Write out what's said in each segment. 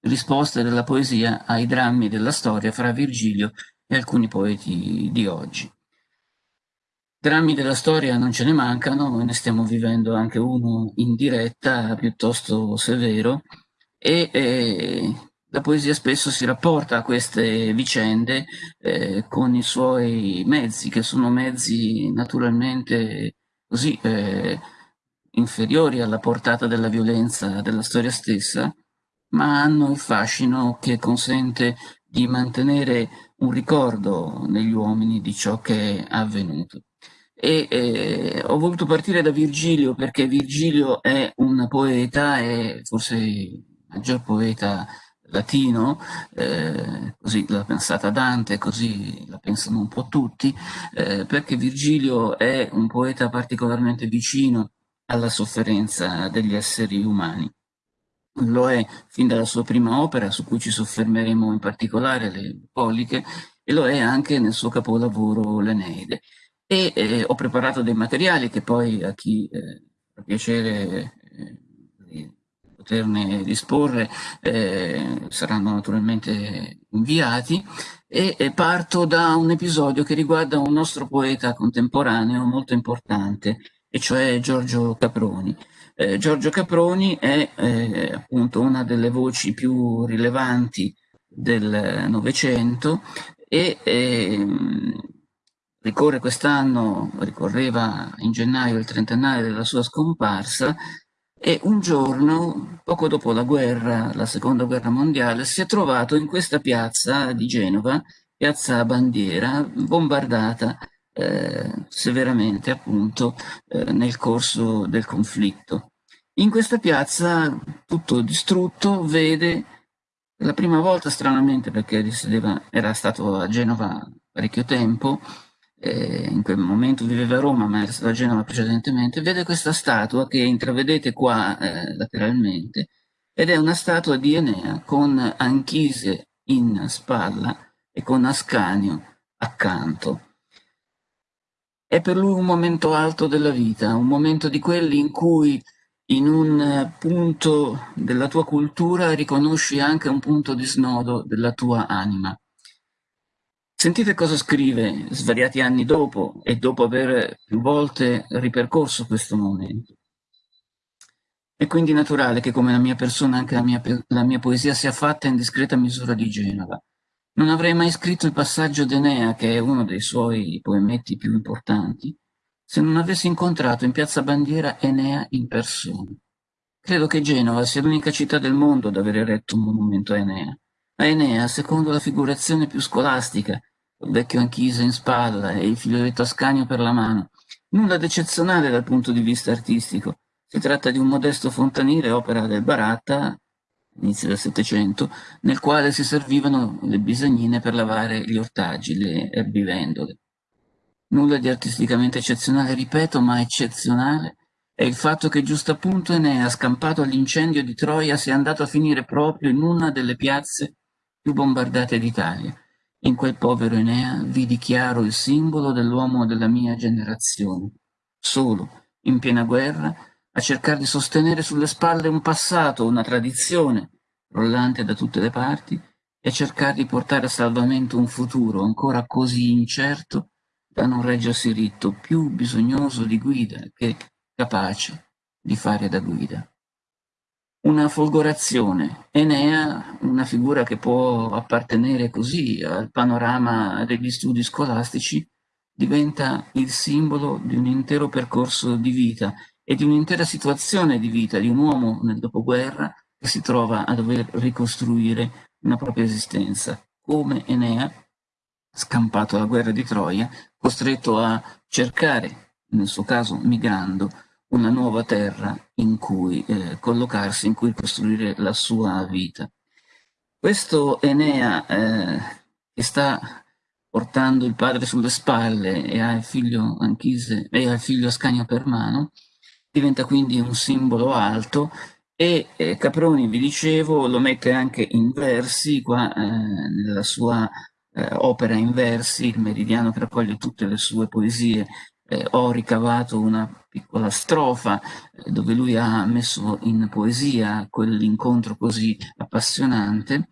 risposte della poesia ai drammi della storia fra Virgilio e alcuni poeti di oggi. Drammi della storia non ce ne mancano, ne stiamo vivendo anche uno in diretta piuttosto severo e eh, la poesia spesso si rapporta a queste vicende eh, con i suoi mezzi, che sono mezzi naturalmente così eh, inferiori alla portata della violenza della storia stessa, ma hanno il fascino che consente di mantenere un ricordo negli uomini di ciò che è avvenuto. E eh, ho voluto partire da Virgilio perché Virgilio è un poeta, è forse il maggior poeta latino, eh, così l'ha pensata Dante, così la pensano un po' tutti, eh, perché Virgilio è un poeta particolarmente vicino alla sofferenza degli esseri umani. Lo è fin dalla sua prima opera, su cui ci soffermeremo in particolare, le Polliche, e lo è anche nel suo capolavoro L'Eneide. E eh, ho preparato dei materiali che poi a chi eh, fa piacere eh, poterne disporre eh, saranno naturalmente inviati e, e, parto da un episodio che riguarda un nostro poeta contemporaneo molto importante e cioè Giorgio Caproni. Eh, Giorgio Caproni è eh, appunto una delle voci più rilevanti del Novecento e eh, ricorre quest'anno, ricorreva in gennaio il trentennale della sua scomparsa e un giorno, poco dopo la guerra, la seconda guerra mondiale, si è trovato in questa piazza di Genova, piazza Bandiera, bombardata eh, severamente appunto eh, nel corso del conflitto. In questa piazza, tutto distrutto, vede la prima volta, stranamente, perché risiedeva, era stato a Genova parecchio tempo, eh, in quel momento viveva a Roma, ma era stato a Genova precedentemente, vede questa statua che intravedete qua eh, lateralmente, ed è una statua di Enea con Anchise in spalla e con Ascanio accanto. È per lui un momento alto della vita, un momento di quelli in cui in un punto della tua cultura riconosci anche un punto di snodo della tua anima. Sentite cosa scrive svariati anni dopo e dopo aver più volte ripercorso questo momento. È quindi naturale che come la mia persona anche la mia, la mia poesia sia fatta in discreta misura di Genova. Non avrei mai scritto il passaggio d'Enea, che è uno dei suoi poemetti più importanti, se non avessi incontrato in piazza Bandiera Enea in persona. Credo che Genova sia l'unica città del mondo ad aver eretto un monumento a Enea. A Enea, secondo la figurazione più scolastica, il vecchio Anchise in spalla e il figlioletto Ascanio per la mano. Nulla d'eccezionale dal punto di vista artistico. Si tratta di un modesto fontanile, opera del Baratta, inizio del Settecento, nel quale si servivano le bisagnine per lavare gli ortaggi, le erbivendole. Nulla di artisticamente eccezionale, ripeto, ma eccezionale è il fatto che giusto appunto Enea, scampato all'incendio di Troia, sia andato a finire proprio in una delle piazze più bombardate d'Italia. In quel povero Enea vidi chiaro il simbolo dell'uomo della mia generazione, solo, in piena guerra, a cercare di sostenere sulle spalle un passato, una tradizione, rollante da tutte le parti, e a cercare di portare a salvamento un futuro ancora così incerto da non reggersi ritto, più bisognoso di guida che capace di fare da guida. Una folgorazione, Enea, una figura che può appartenere così al panorama degli studi scolastici, diventa il simbolo di un intero percorso di vita e di un'intera situazione di vita di un uomo nel dopoguerra che si trova a dover ricostruire una propria esistenza, come Enea, scampato alla guerra di Troia, costretto a cercare, nel suo caso migrando, una nuova terra in cui eh, collocarsi, in cui costruire la sua vita. Questo Enea eh, che sta portando il padre sulle spalle e ha il figlio Anchise e ha il figlio Ascanio per mano, diventa quindi un simbolo alto e eh, Caproni, vi dicevo, lo mette anche in versi qua eh, nella sua eh, opera in versi, il meridiano che raccoglie tutte le sue poesie. Eh, ho ricavato una piccola strofa eh, dove lui ha messo in poesia quell'incontro così appassionante,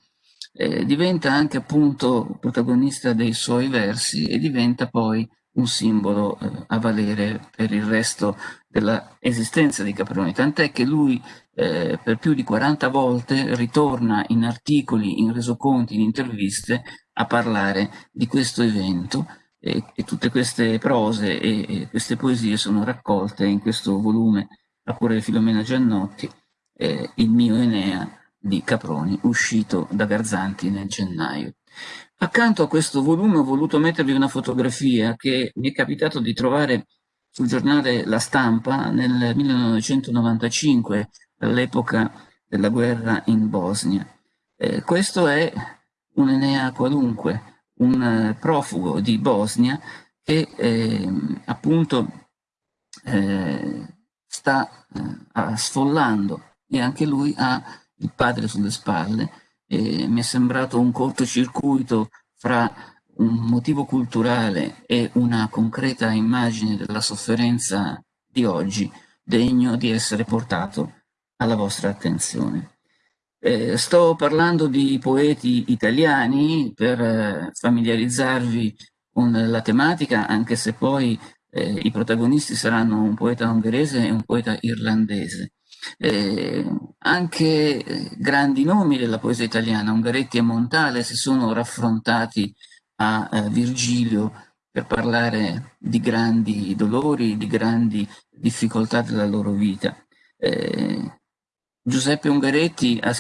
eh, diventa anche appunto protagonista dei suoi versi e diventa poi un simbolo eh, a valere per il resto dell'esistenza di Caproni, tant'è che lui eh, per più di 40 volte ritorna in articoli, in resoconti, in interviste a parlare di questo evento e, e tutte queste prose e, e, queste poesie sono raccolte in questo volume a cura di Filomena Giannotti, eh, Il mio Enea di Caproni, uscito da Garzanti nel gennaio. Accanto a questo volume ho voluto mettervi una fotografia che mi è capitato di trovare sul giornale La Stampa nel 1995, all'epoca della guerra in Bosnia. Eh, questo è un Enea qualunque, un eh, profugo di Bosnia che eh, appunto eh, sta eh, sfollando e anche lui ha il padre sulle spalle mi è sembrato un cortocircuito fra un motivo culturale e una concreta immagine della sofferenza di oggi degno di essere portato alla vostra attenzione. Eh, sto parlando di poeti italiani per eh, familiarizzarvi con la tematica, anche se poi eh, i protagonisti saranno un poeta ungherese e un poeta irlandese. Eh, anche eh, grandi nomi della poesia italiana, Ungaretti e Montale, si sono raffrontati a eh, Virgilio per parlare di grandi dolori, di grandi difficoltà della loro vita. Eh, Giuseppe Ungaretti ha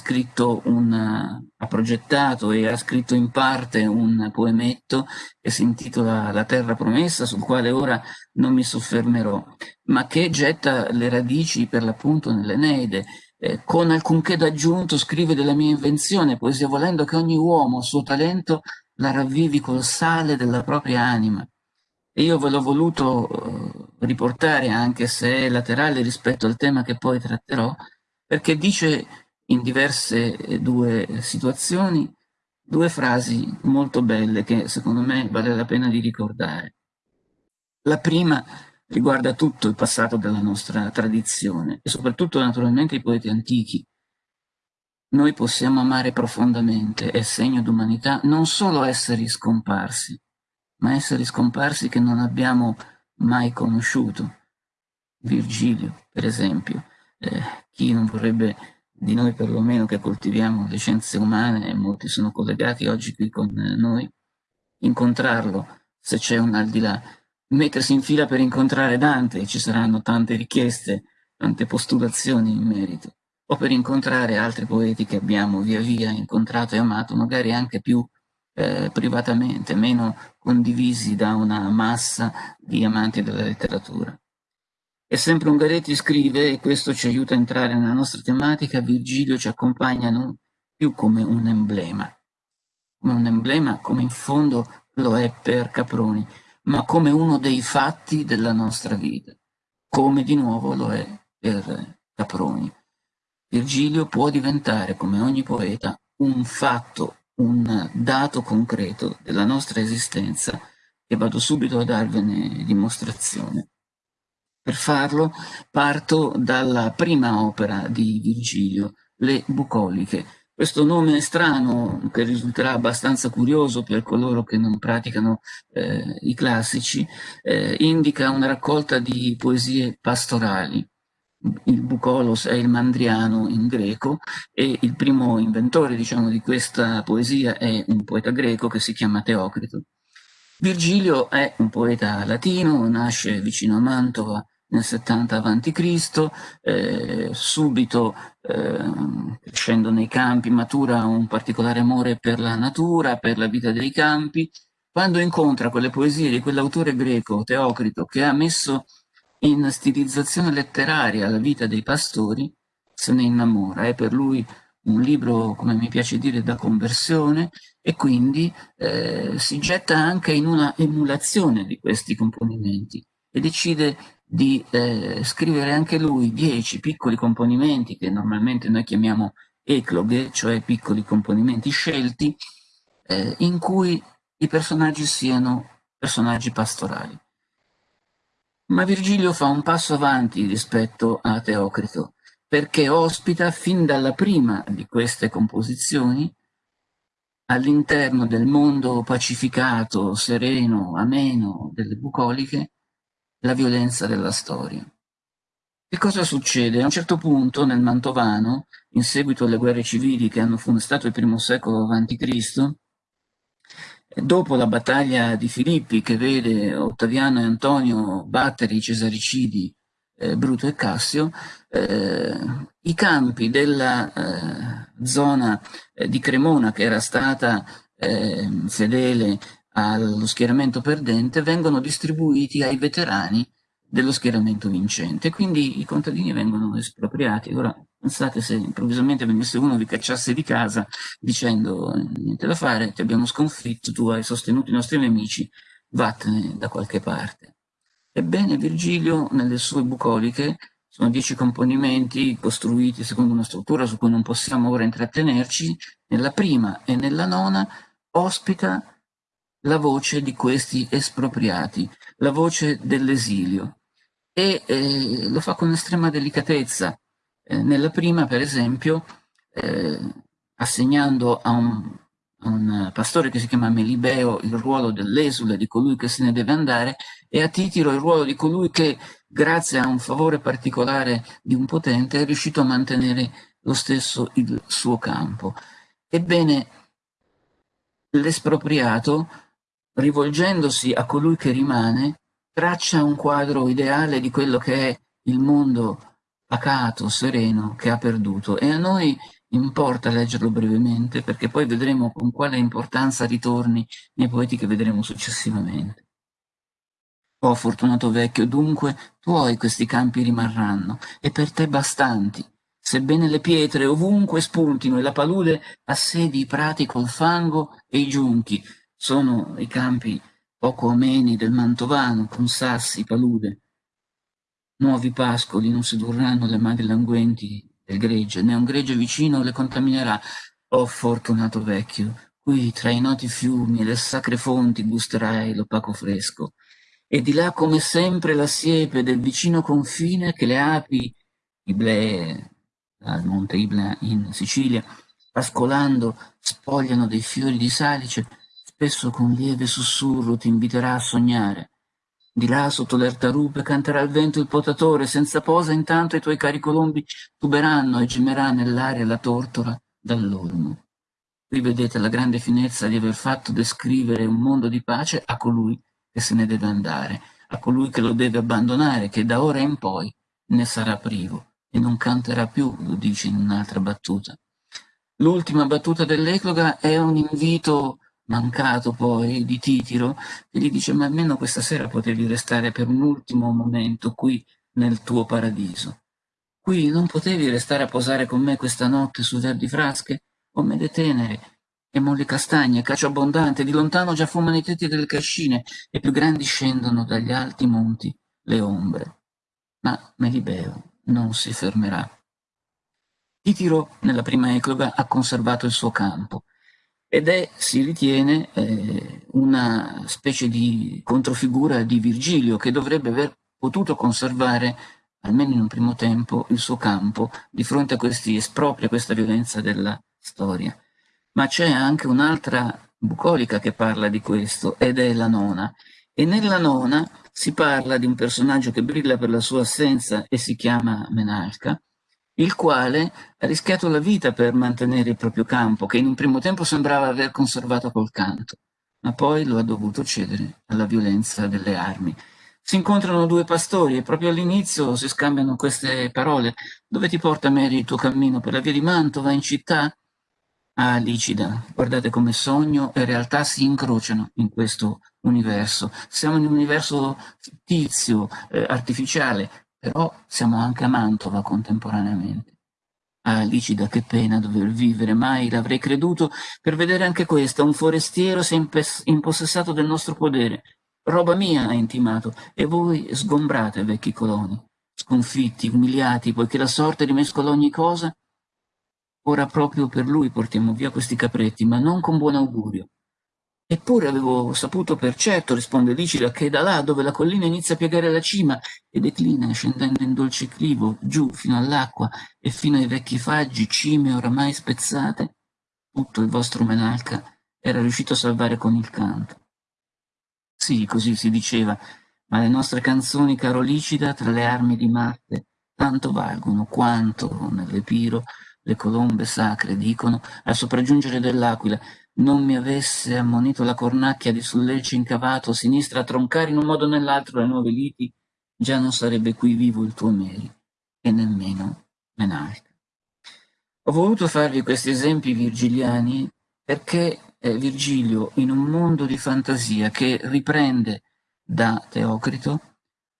un, ha progettato e ha scritto in parte un poemetto che si intitola La terra promessa, sul quale ora non mi soffermerò, ma che getta le radici per l'appunto nell'Eneide. Eh, con alcunché d'aggiunto scrive della mia invenzione, poesia volendo che ogni uomo, suo talento, la ravvivi col sale della propria anima. E io ve l'ho voluto eh, riportare, anche se è laterale rispetto al tema che poi tratterò, perché dice in diverse eh, due situazioni due frasi molto belle che secondo me vale la pena di ricordare. La prima riguarda tutto il passato della nostra tradizione e soprattutto naturalmente i poeti antichi. Noi possiamo amare profondamente, è segno d'umanità, non solo esseri scomparsi, ma esseri scomparsi che non abbiamo mai conosciuto. Virgilio, per esempio, eh, chi non vorrebbe di noi perlomeno che coltiviamo le scienze umane, e molti sono collegati oggi qui con noi, incontrarlo se c'è un al di là, mettersi in fila per incontrare Dante, ci saranno tante richieste, tante postulazioni in merito, o per incontrare altri poeti che abbiamo via via incontrato e amato, magari anche più eh, privatamente, meno condivisi da una massa di amanti della letteratura. E sempre Ungaretti scrive, e questo ci aiuta a entrare nella nostra tematica, Virgilio ci accompagna non più come un emblema, come un emblema come in fondo lo è per Caproni, ma come uno dei fatti della nostra vita, come di nuovo lo è per Caproni. Virgilio può diventare, come ogni poeta, un fatto, un dato concreto della nostra esistenza e vado subito a darvene dimostrazione. Per farlo parto dalla prima opera di Virgilio, Le Bucoliche. Questo nome strano, che risulterà abbastanza curioso per coloro che non praticano eh, i classici, eh, indica una raccolta di poesie pastorali. Il bucolos è il mandriano in greco e il primo inventore diciamo, di questa poesia è un poeta greco che si chiama Teocrito. Virgilio è un poeta latino, nasce vicino a Mantova nel 70 a.C., eh, subito eh, crescendo nei campi matura un particolare amore per la natura, per la vita dei campi, quando incontra quelle poesie di quell'autore greco, Teocrito, che ha messo in stilizzazione letteraria la vita dei pastori, se ne innamora, è per lui un libro, come mi piace dire, da conversione e quindi eh, si getta anche in una emulazione di questi componimenti e decide di eh, scrivere anche lui dieci piccoli componimenti che normalmente noi chiamiamo ecloghe, cioè piccoli componimenti scelti, eh, in cui i personaggi siano personaggi pastorali. Ma Virgilio fa un passo avanti rispetto a Teocrito, perché ospita fin dalla prima di queste composizioni all'interno del mondo pacificato, sereno, ameno delle bucoliche, la violenza della storia. Che cosa succede? A un certo punto nel Mantovano, in seguito alle guerre civili che hanno funestato il primo secolo a.C., dopo la battaglia di Filippi che vede Ottaviano e Antonio battere i cesaricidi eh, Bruto e Cassio, eh, i campi della eh, zona eh, di Cremona che era stata eh, fedele allo schieramento perdente vengono distribuiti ai veterani dello schieramento vincente, quindi i contadini vengono espropriati. Ora pensate se improvvisamente venisse uno vi cacciasse di casa dicendo niente da fare, ti abbiamo sconfitto, tu hai sostenuto i nostri nemici, vattene da qualche parte. Ebbene, Virgilio, nelle sue bucoliche, sono dieci componimenti costruiti secondo una struttura su cui non possiamo ora intrattenerci, nella prima e nella nona ospita la voce di questi espropriati, la voce dell'esilio, e eh, lo fa con estrema delicatezza. Eh, nella prima, per esempio, eh, assegnando a un un pastore che si chiama Melibeo il ruolo dell'esule, di colui che se ne deve andare, e a Titiro il ruolo di colui che, grazie a un favore particolare di un potente, è riuscito a mantenere lo stesso il suo campo. Ebbene, l'espropriato, rivolgendosi a colui che rimane, traccia un quadro ideale di quello che è il mondo pacato, sereno, che ha perduto. E a noi importa leggerlo brevemente perché poi vedremo con quale importanza ritorni nei poeti che vedremo successivamente. Oh fortunato vecchio, dunque tuoi questi campi rimarranno, e per te bastanti, sebbene le pietre ovunque spuntino e la palude assedi i prati col fango e i giunchi, sono i campi poco ameni del Mantovano, con sassi, palude. Nuovi pascoli non sedurranno le madri languenti del gregge, né un gregge vicino le contaminerà. Oh fortunato vecchio, qui tra i noti fiumi e le sacre fonti gusterai l'opaco fresco, e di là come sempre la siepe del vicino confine che le api, Iblee, al monte Ibla in Sicilia, pascolando, spogliano dei fiori di salice, spesso con lieve sussurro ti inviterà a sognare, di là, sotto l'ertarupe, canterà il vento il potatore, senza posa intanto i tuoi cari colombi tuberanno e gemerà nell'aria la tortora dall'olmo. Qui vedete la grande finezza di aver fatto descrivere un mondo di pace a colui che se ne deve andare, a colui che lo deve abbandonare, che da ora in poi ne sarà privo e non canterà più, lo dice in un'altra battuta. L'ultima battuta dell'Ecloga è un invito mancato poi di Titiro, e gli dice ma almeno questa sera potevi restare per un ultimo momento qui nel tuo paradiso. Qui non potevi restare a posare con me questa notte su verdi frasche, o mede tenere, e molli castagne, cacio abbondante, di lontano già fumano i tetti delle cascine, e più grandi scendono dagli alti monti le ombre. Ma Melibeo non si fermerà. Titiro, nella prima ecloga, ha conservato il suo campo, ed è, si ritiene, eh, una specie di controfigura di Virgilio che dovrebbe aver potuto conservare, almeno in un primo tempo, il suo campo di fronte a questi espropri, a questa violenza della storia. Ma c'è anche un'altra bucolica che parla di questo, ed è la nona. E nella nona si parla di un personaggio che brilla per la sua assenza e si chiama Menalca, il quale ha rischiato la vita per mantenere il proprio campo, che in un primo tempo sembrava aver conservato col canto, ma poi lo ha dovuto cedere alla violenza delle armi. Si incontrano due pastori e proprio all'inizio si scambiano queste parole. Dove ti porta Mary il tuo cammino? Per la via di Mantova, in città? Ah, Licida, guardate come sogno e realtà si incrociano in questo universo. Siamo in un universo fittizio, eh, artificiale, però siamo anche a Mantova contemporaneamente. Ah, Licida, che pena dover vivere, mai l'avrei creduto, per vedere anche questa, un forestiero si è impossessato del nostro podere. Roba mia, ha intimato, e voi sgombrate, vecchi coloni, sconfitti, umiliati, poiché la sorte rimescola ogni cosa. Ora proprio per lui portiamo via questi capretti, ma non con buon augurio. Eppure avevo saputo per certo, risponde Licida, che da là dove la collina inizia a piegare la cima e declina scendendo in dolce clivo, giù fino all'acqua e fino ai vecchi faggi, cime oramai spezzate, tutto il vostro Menalca era riuscito a salvare con il canto. Sì, così si diceva, ma le nostre canzoni, caro Licida, tra le armi di Marte, tanto valgono quanto, nell'Epiro, le colombe sacre dicono, al sopraggiungere dell'aquila, non mi avesse ammonito la cornacchia di sul lecce incavato, sinistra a troncare in un modo o nell'altro le nuove liti, già non sarebbe qui vivo il tuo Meri, e nemmeno Menalca. Ho voluto farvi questi esempi virgiliani perché eh, Virgilio, in un mondo di fantasia che riprende da Teocrito,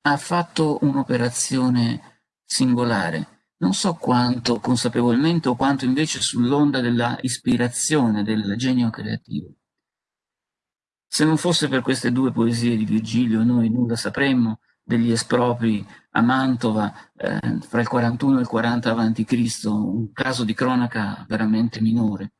ha fatto un'operazione singolare, non so quanto consapevolmente o quanto invece sull'onda della ispirazione, del genio creativo. Se non fosse per queste due poesie di Virgilio, noi nulla sapremmo degli espropri a Mantova eh, fra il 41 e il 40 a.C., un caso di cronaca veramente minore.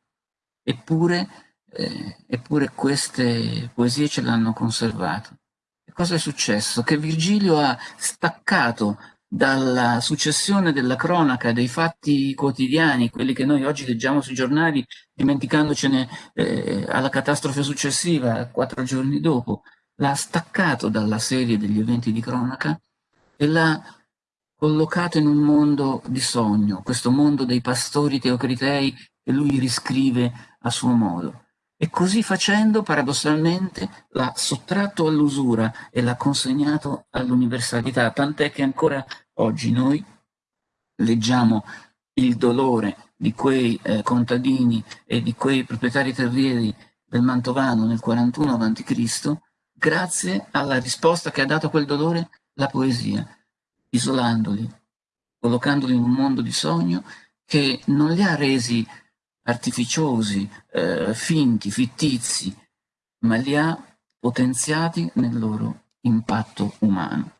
Eppure, eh, eppure queste poesie ce l'hanno conservato. E cosa è successo? Che Virgilio ha staccato dalla successione della cronaca dei fatti quotidiani, quelli che noi oggi leggiamo sui giornali, dimenticandocene eh, alla catastrofe successiva, quattro giorni dopo, l'ha staccato dalla serie degli eventi di cronaca e l'ha collocato in un mondo di sogno, questo mondo dei pastori teocritei che lui riscrive a suo modo. E così facendo, paradossalmente, l'ha sottratto all'usura e l'ha consegnato all'universalità, tant'è che ancora oggi noi leggiamo il dolore di quei eh, contadini e di quei proprietari terrieri del Mantovano nel 41 a.C., grazie alla risposta che ha dato a quel dolore la poesia, isolandoli, collocandoli in un mondo di sogno che non li ha resi artificiosi, eh, finti, fittizi, ma li ha potenziati nel loro impatto umano.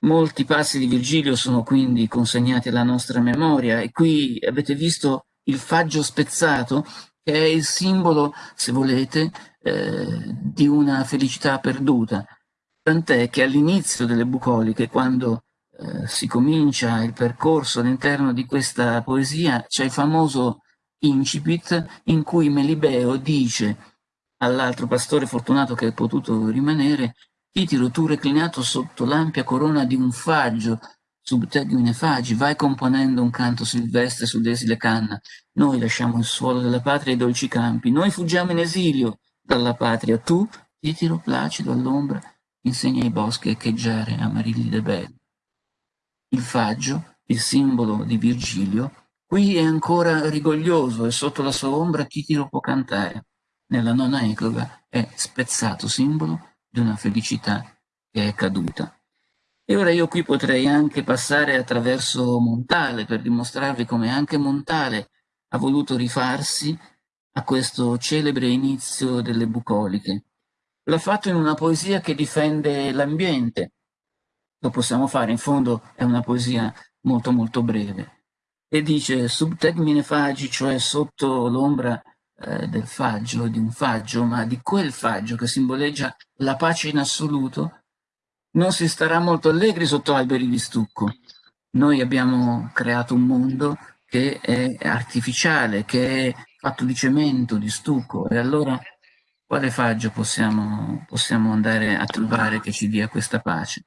Molti passi di Virgilio sono quindi consegnati alla nostra memoria e qui avete visto il faggio spezzato che è il simbolo, se volete, eh, di una felicità perduta. Tant'è che all'inizio delle bucoliche, quando eh, si comincia il percorso all'interno di questa poesia, c'è il famoso incipit in cui Melibeo dice all'altro pastore fortunato che è potuto rimanere Titiro, tu reclinato sotto l'ampia corona di un faggio, sub tegmine fagi, vai componendo un canto silvestre su desile canna. Noi lasciamo il suolo della patria e i dolci campi, noi fuggiamo in esilio dalla patria. Tu, Titiro, placido all'ombra, insegna ai boschi a echeggiare amarilli de belli. Il faggio, il simbolo di Virgilio, Qui è ancora rigoglioso e sotto la sua ombra Titiro può cantare. Nella nona ecloga è spezzato simbolo di una felicità che è caduta. E ora io qui potrei anche passare attraverso Montale per dimostrarvi come anche Montale ha voluto rifarsi a questo celebre inizio delle bucoliche. L'ha fatto in una poesia che difende l'ambiente. Lo possiamo fare, in fondo è una poesia molto molto breve e dice sub termine fagi, cioè sotto l'ombra eh, del faggio, di un faggio, ma di quel faggio che simboleggia la pace in assoluto, non si starà molto allegri sotto alberi di stucco. Noi abbiamo creato un mondo che è artificiale, che è fatto di cemento, di stucco, e allora quale faggio possiamo, possiamo andare a trovare che ci dia questa pace?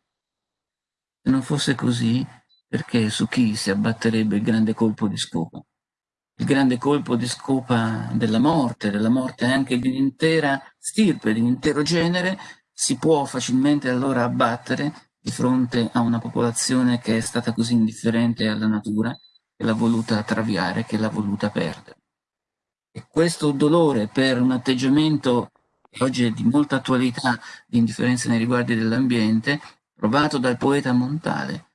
Se non fosse così, perché su chi si abbatterebbe il grande colpo di scopa? Il grande colpo di scopa della morte, della morte anche di un'intera stirpe, di un intero genere, si può facilmente allora abbattere di fronte a una popolazione che è stata così indifferente alla natura, che l'ha voluta traviare, che l'ha voluta perdere. E questo dolore per un atteggiamento che oggi è di molta attualità, di indifferenza nei riguardi dell'ambiente, provato dal poeta Montale,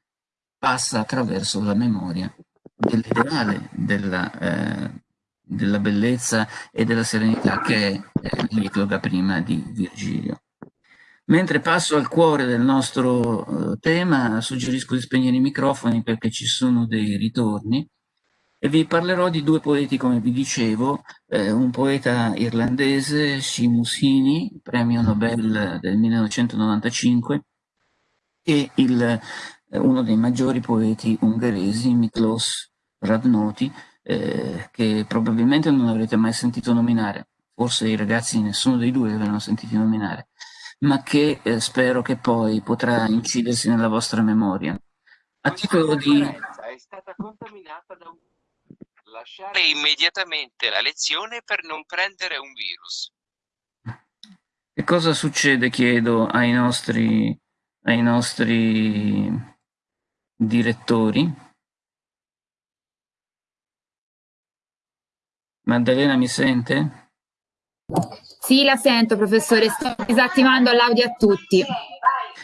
passa attraverso la memoria dell'ideale della, eh, della, bellezza e della serenità che è eh, l'ecloga prima di Virgilio. Mentre passo al cuore del nostro eh, tema, suggerisco di spegnere i microfoni perché ci sono dei ritorni e vi parlerò di due poeti, come vi dicevo, eh, un poeta irlandese, Seamus Heaney, premio Nobel del 1995, e il, eh, uno dei maggiori poeti ungheresi, Miklos Radnoti, eh, che probabilmente non avrete mai sentito nominare, forse i ragazzi nessuno dei due avevano sentito nominare, ma che eh, spero che poi potrà incidersi nella vostra memoria. A titolo di... È stata contaminata da un... Lasciare immediatamente la lezione per non prendere un virus. Che cosa succede, chiedo, ai nostri, ai nostri direttori? Maddalena mi sente? Sì, la sento, professore. Sto disattivando l'audio a tutti.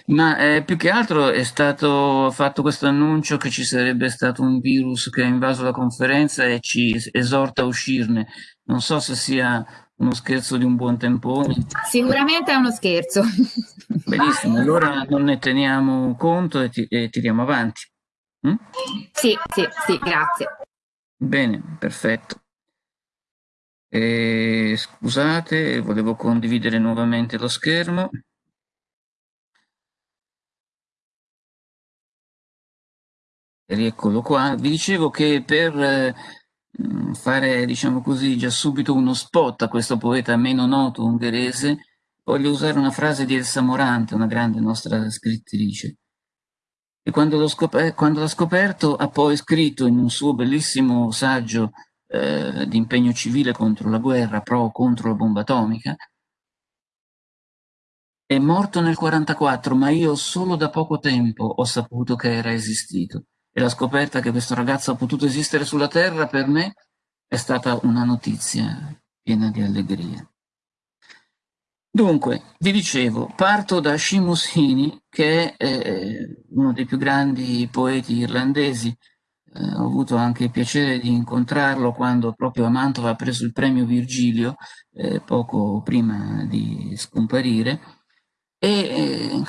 Ma eh, più che altro è stato fatto questo annuncio che ci sarebbe stato un virus che ha invaso la conferenza e ci esorta a uscirne. Non so se sia uno scherzo di un buon tempone. Sicuramente è uno scherzo. Benissimo, allora non ne teniamo conto e, ti e tiriamo avanti. Mm? Sì, sì, sì, grazie. Bene, perfetto. E, scusate, volevo condividere nuovamente lo schermo. Rieccolo qua. Vi dicevo che per eh, fare, diciamo così, già subito uno spot a questo poeta meno noto ungherese, voglio usare una frase di Elsa Morante, una grande nostra scrittrice. E quando l'ha scoperto ha poi scritto in un suo bellissimo saggio eh, di impegno civile contro la guerra, pro contro la bomba atomica, è morto nel 1944, ma io solo da poco tempo ho saputo che era esistito. E la scoperta che questo ragazzo ha potuto esistere sulla Terra per me è stata una notizia piena di allegria. Dunque, vi dicevo, parto da Seamus Heaney, che è eh, uno dei più grandi poeti irlandesi, eh, ho avuto anche il piacere di incontrarlo quando proprio a Mantova ha preso il premio Virgilio, eh, poco prima di scomparire, e eh,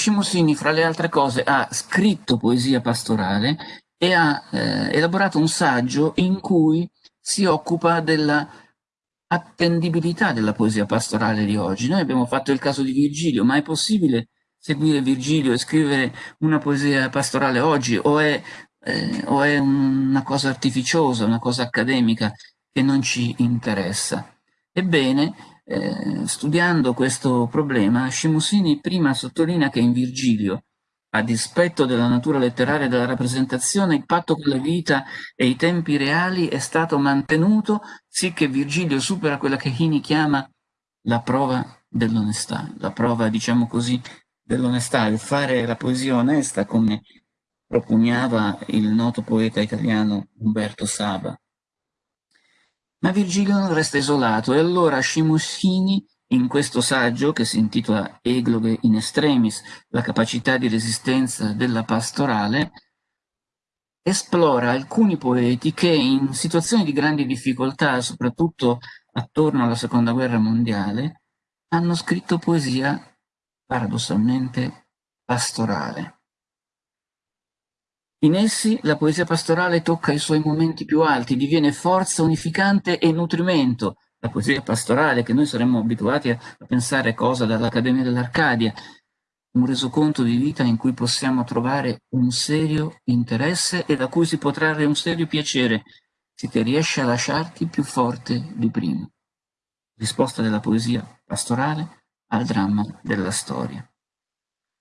Cimosini, fra le altre cose, ha scritto poesia pastorale e ha eh, elaborato un saggio in cui si occupa della attendibilità della poesia pastorale di oggi. Noi abbiamo fatto il caso di Virgilio, ma è possibile seguire Virgilio e scrivere una poesia pastorale oggi o è eh, o è una cosa artificiosa, una cosa accademica che non ci interessa. Ebbene, eh, studiando questo problema, Scimusini prima sottolinea che in Virgilio, a dispetto della natura letteraria della rappresentazione, il patto con la vita e i tempi reali è stato mantenuto, sì Virgilio supera quella che Hini chiama la prova dell'onestà, la prova, diciamo così, dell'onestà, il fare la poesia onesta come propugnava il noto poeta italiano Umberto Saba. Ma Virgilio non resta isolato e allora Scimusini, in questo saggio che si intitola Egloghe in extremis, la capacità di resistenza della pastorale, esplora alcuni poeti che in situazioni di grandi difficoltà, soprattutto attorno alla seconda guerra mondiale, hanno scritto poesia paradossalmente pastorale. In essi la poesia pastorale tocca i suoi momenti più alti, diviene forza unificante e nutrimento. La poesia pastorale, che noi saremmo abituati a, pensare cosa dall'Accademia dell'Arcadia, un resoconto di vita in cui possiamo trovare un serio interesse e da cui si può trarre un serio piacere, se ti riesce a lasciarti più forte di prima. Risposta della poesia pastorale al dramma della storia.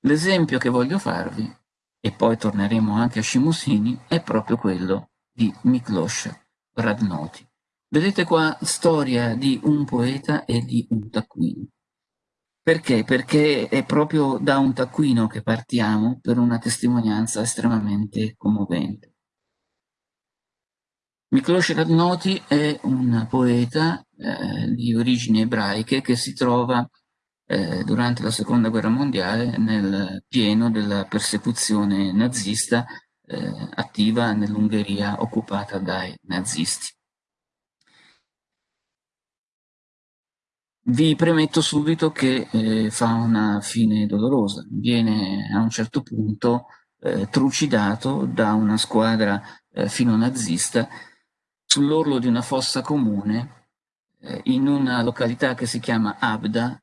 L'esempio che voglio farvi e poi torneremo anche a Scimusini, è proprio quello di Miklos Radnoti. Vedete qua storia di un poeta e di un taccuino. Perché? Perché è proprio da un taccuino che partiamo per una testimonianza estremamente commovente. Miklos Radnoti è un poeta eh, di origini ebraiche che si trova eh, durante la seconda guerra mondiale nel pieno della persecuzione nazista eh, attiva nell'Ungheria occupata dai nazisti. Vi premetto subito che eh, fa una fine dolorosa, viene a un certo punto eh, trucidato da una squadra eh, filo nazista sull'orlo di una fossa comune eh, in una località che si chiama Abda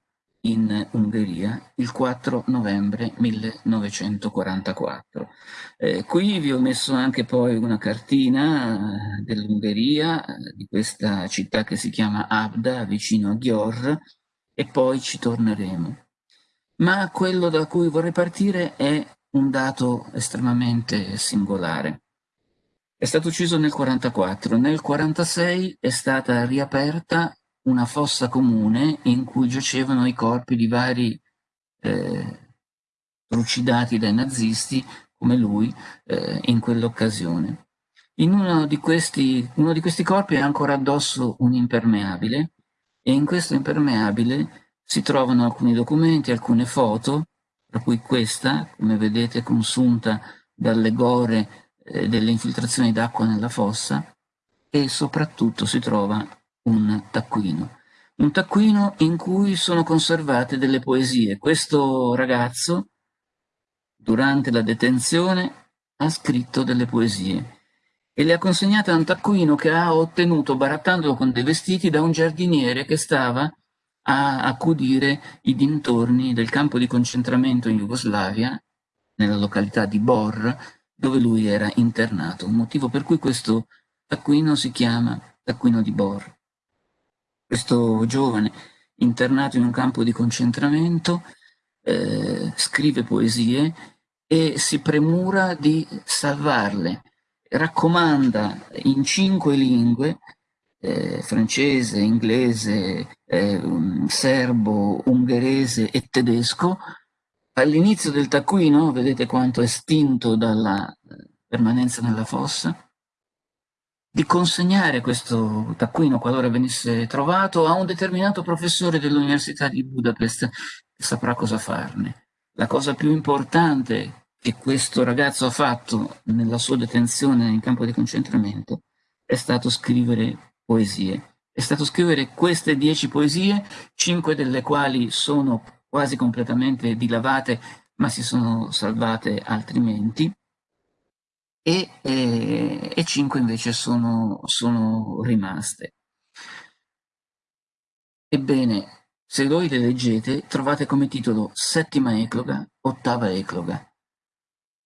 in Ungheria il 4 novembre 1944. Eh, qui vi ho messo anche poi una cartina eh, dell'Ungheria, eh, di questa città che si chiama Abda, vicino a Ghior, e poi ci torneremo. Ma quello da cui vorrei partire è un dato estremamente singolare. È stato ucciso nel 1944, nel 1946 è stata riaperta una fossa comune in cui giacevano i corpi di vari eh, trucidati dai nazisti, come lui, eh, in quell'occasione. In uno di, questi, uno di questi corpi è ancora addosso un impermeabile e in questo impermeabile si trovano alcuni documenti, alcune foto, tra cui questa, come vedete consunta dalle gore eh, delle infiltrazioni d'acqua nella fossa, e soprattutto si trova un taccuino. Un taccuino in cui sono conservate delle poesie. Questo ragazzo, durante la detenzione, ha scritto delle poesie e le ha consegnate a un taccuino che ha ottenuto barattandolo con dei vestiti da un giardiniere che stava a accudire i dintorni del campo di concentramento in Jugoslavia, nella località di Bor, dove lui era internato, motivo per cui questo taccuino si chiama taccuino di Bor questo giovane internato in un campo di concentramento eh, scrive poesie e si premura di salvarle, raccomanda in cinque lingue, eh, francese, inglese, eh, serbo, ungherese e tedesco, all'inizio del taccuino, vedete quanto è stinto dalla permanenza nella fossa, di consegnare questo taccuino, qualora venisse trovato, a un determinato professore dell'Università di Budapest che saprà cosa farne. La cosa più importante che questo ragazzo ha fatto nella sua detenzione in campo di concentramento è stato scrivere poesie. È stato scrivere queste dieci poesie, cinque delle quali sono quasi completamente dilavate, ma si sono salvate altrimenti, e, eh, e 5 invece sono, sono rimaste. Ebbene, se voi le leggete, trovate come titolo Settima ecloga, Ottava ecloga.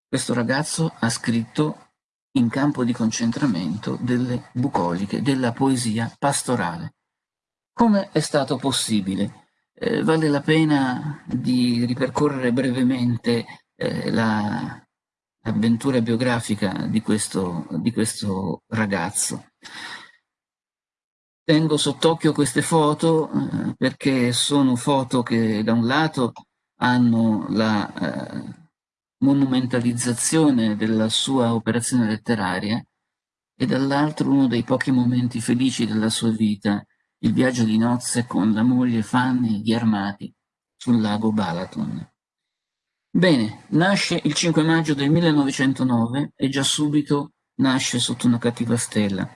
Questo ragazzo ha scritto in campo di concentramento delle bucoliche, della poesia pastorale. Come è stato possibile? Eh, vale la pena di ripercorrere brevemente eh, la, avventura biografica di questo, di questo ragazzo. Tengo sott'occhio queste foto eh, perché sono foto che da un lato hanno la eh, monumentalizzazione della sua operazione letteraria e dall'altro uno dei pochi momenti felici della sua vita, il viaggio di nozze con la moglie Fanny gli armati sul lago Balaton. Bene, nasce il 5 maggio del 1909 e già subito nasce sotto una cattiva stella.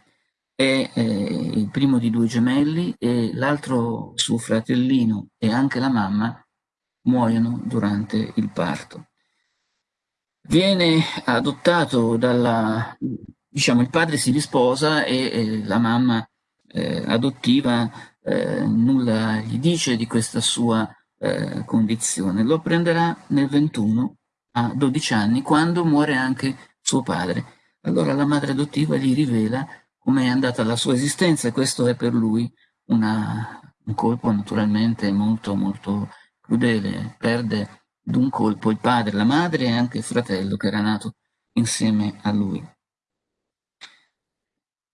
È eh, il primo di due gemelli e l'altro suo fratellino e anche la mamma muoiono durante il parto. Viene adottato dalla... diciamo, il padre si risposa e, e la mamma eh, adottiva eh, nulla gli dice di questa sua eh, condizione. Lo prenderà nel 21 a 12 anni, quando muore anche suo padre. Allora la madre adottiva gli rivela come è andata la sua esistenza e questo è per lui una, un colpo naturalmente molto molto crudele. Perde d'un colpo il padre, la madre e anche il fratello che era nato insieme a lui.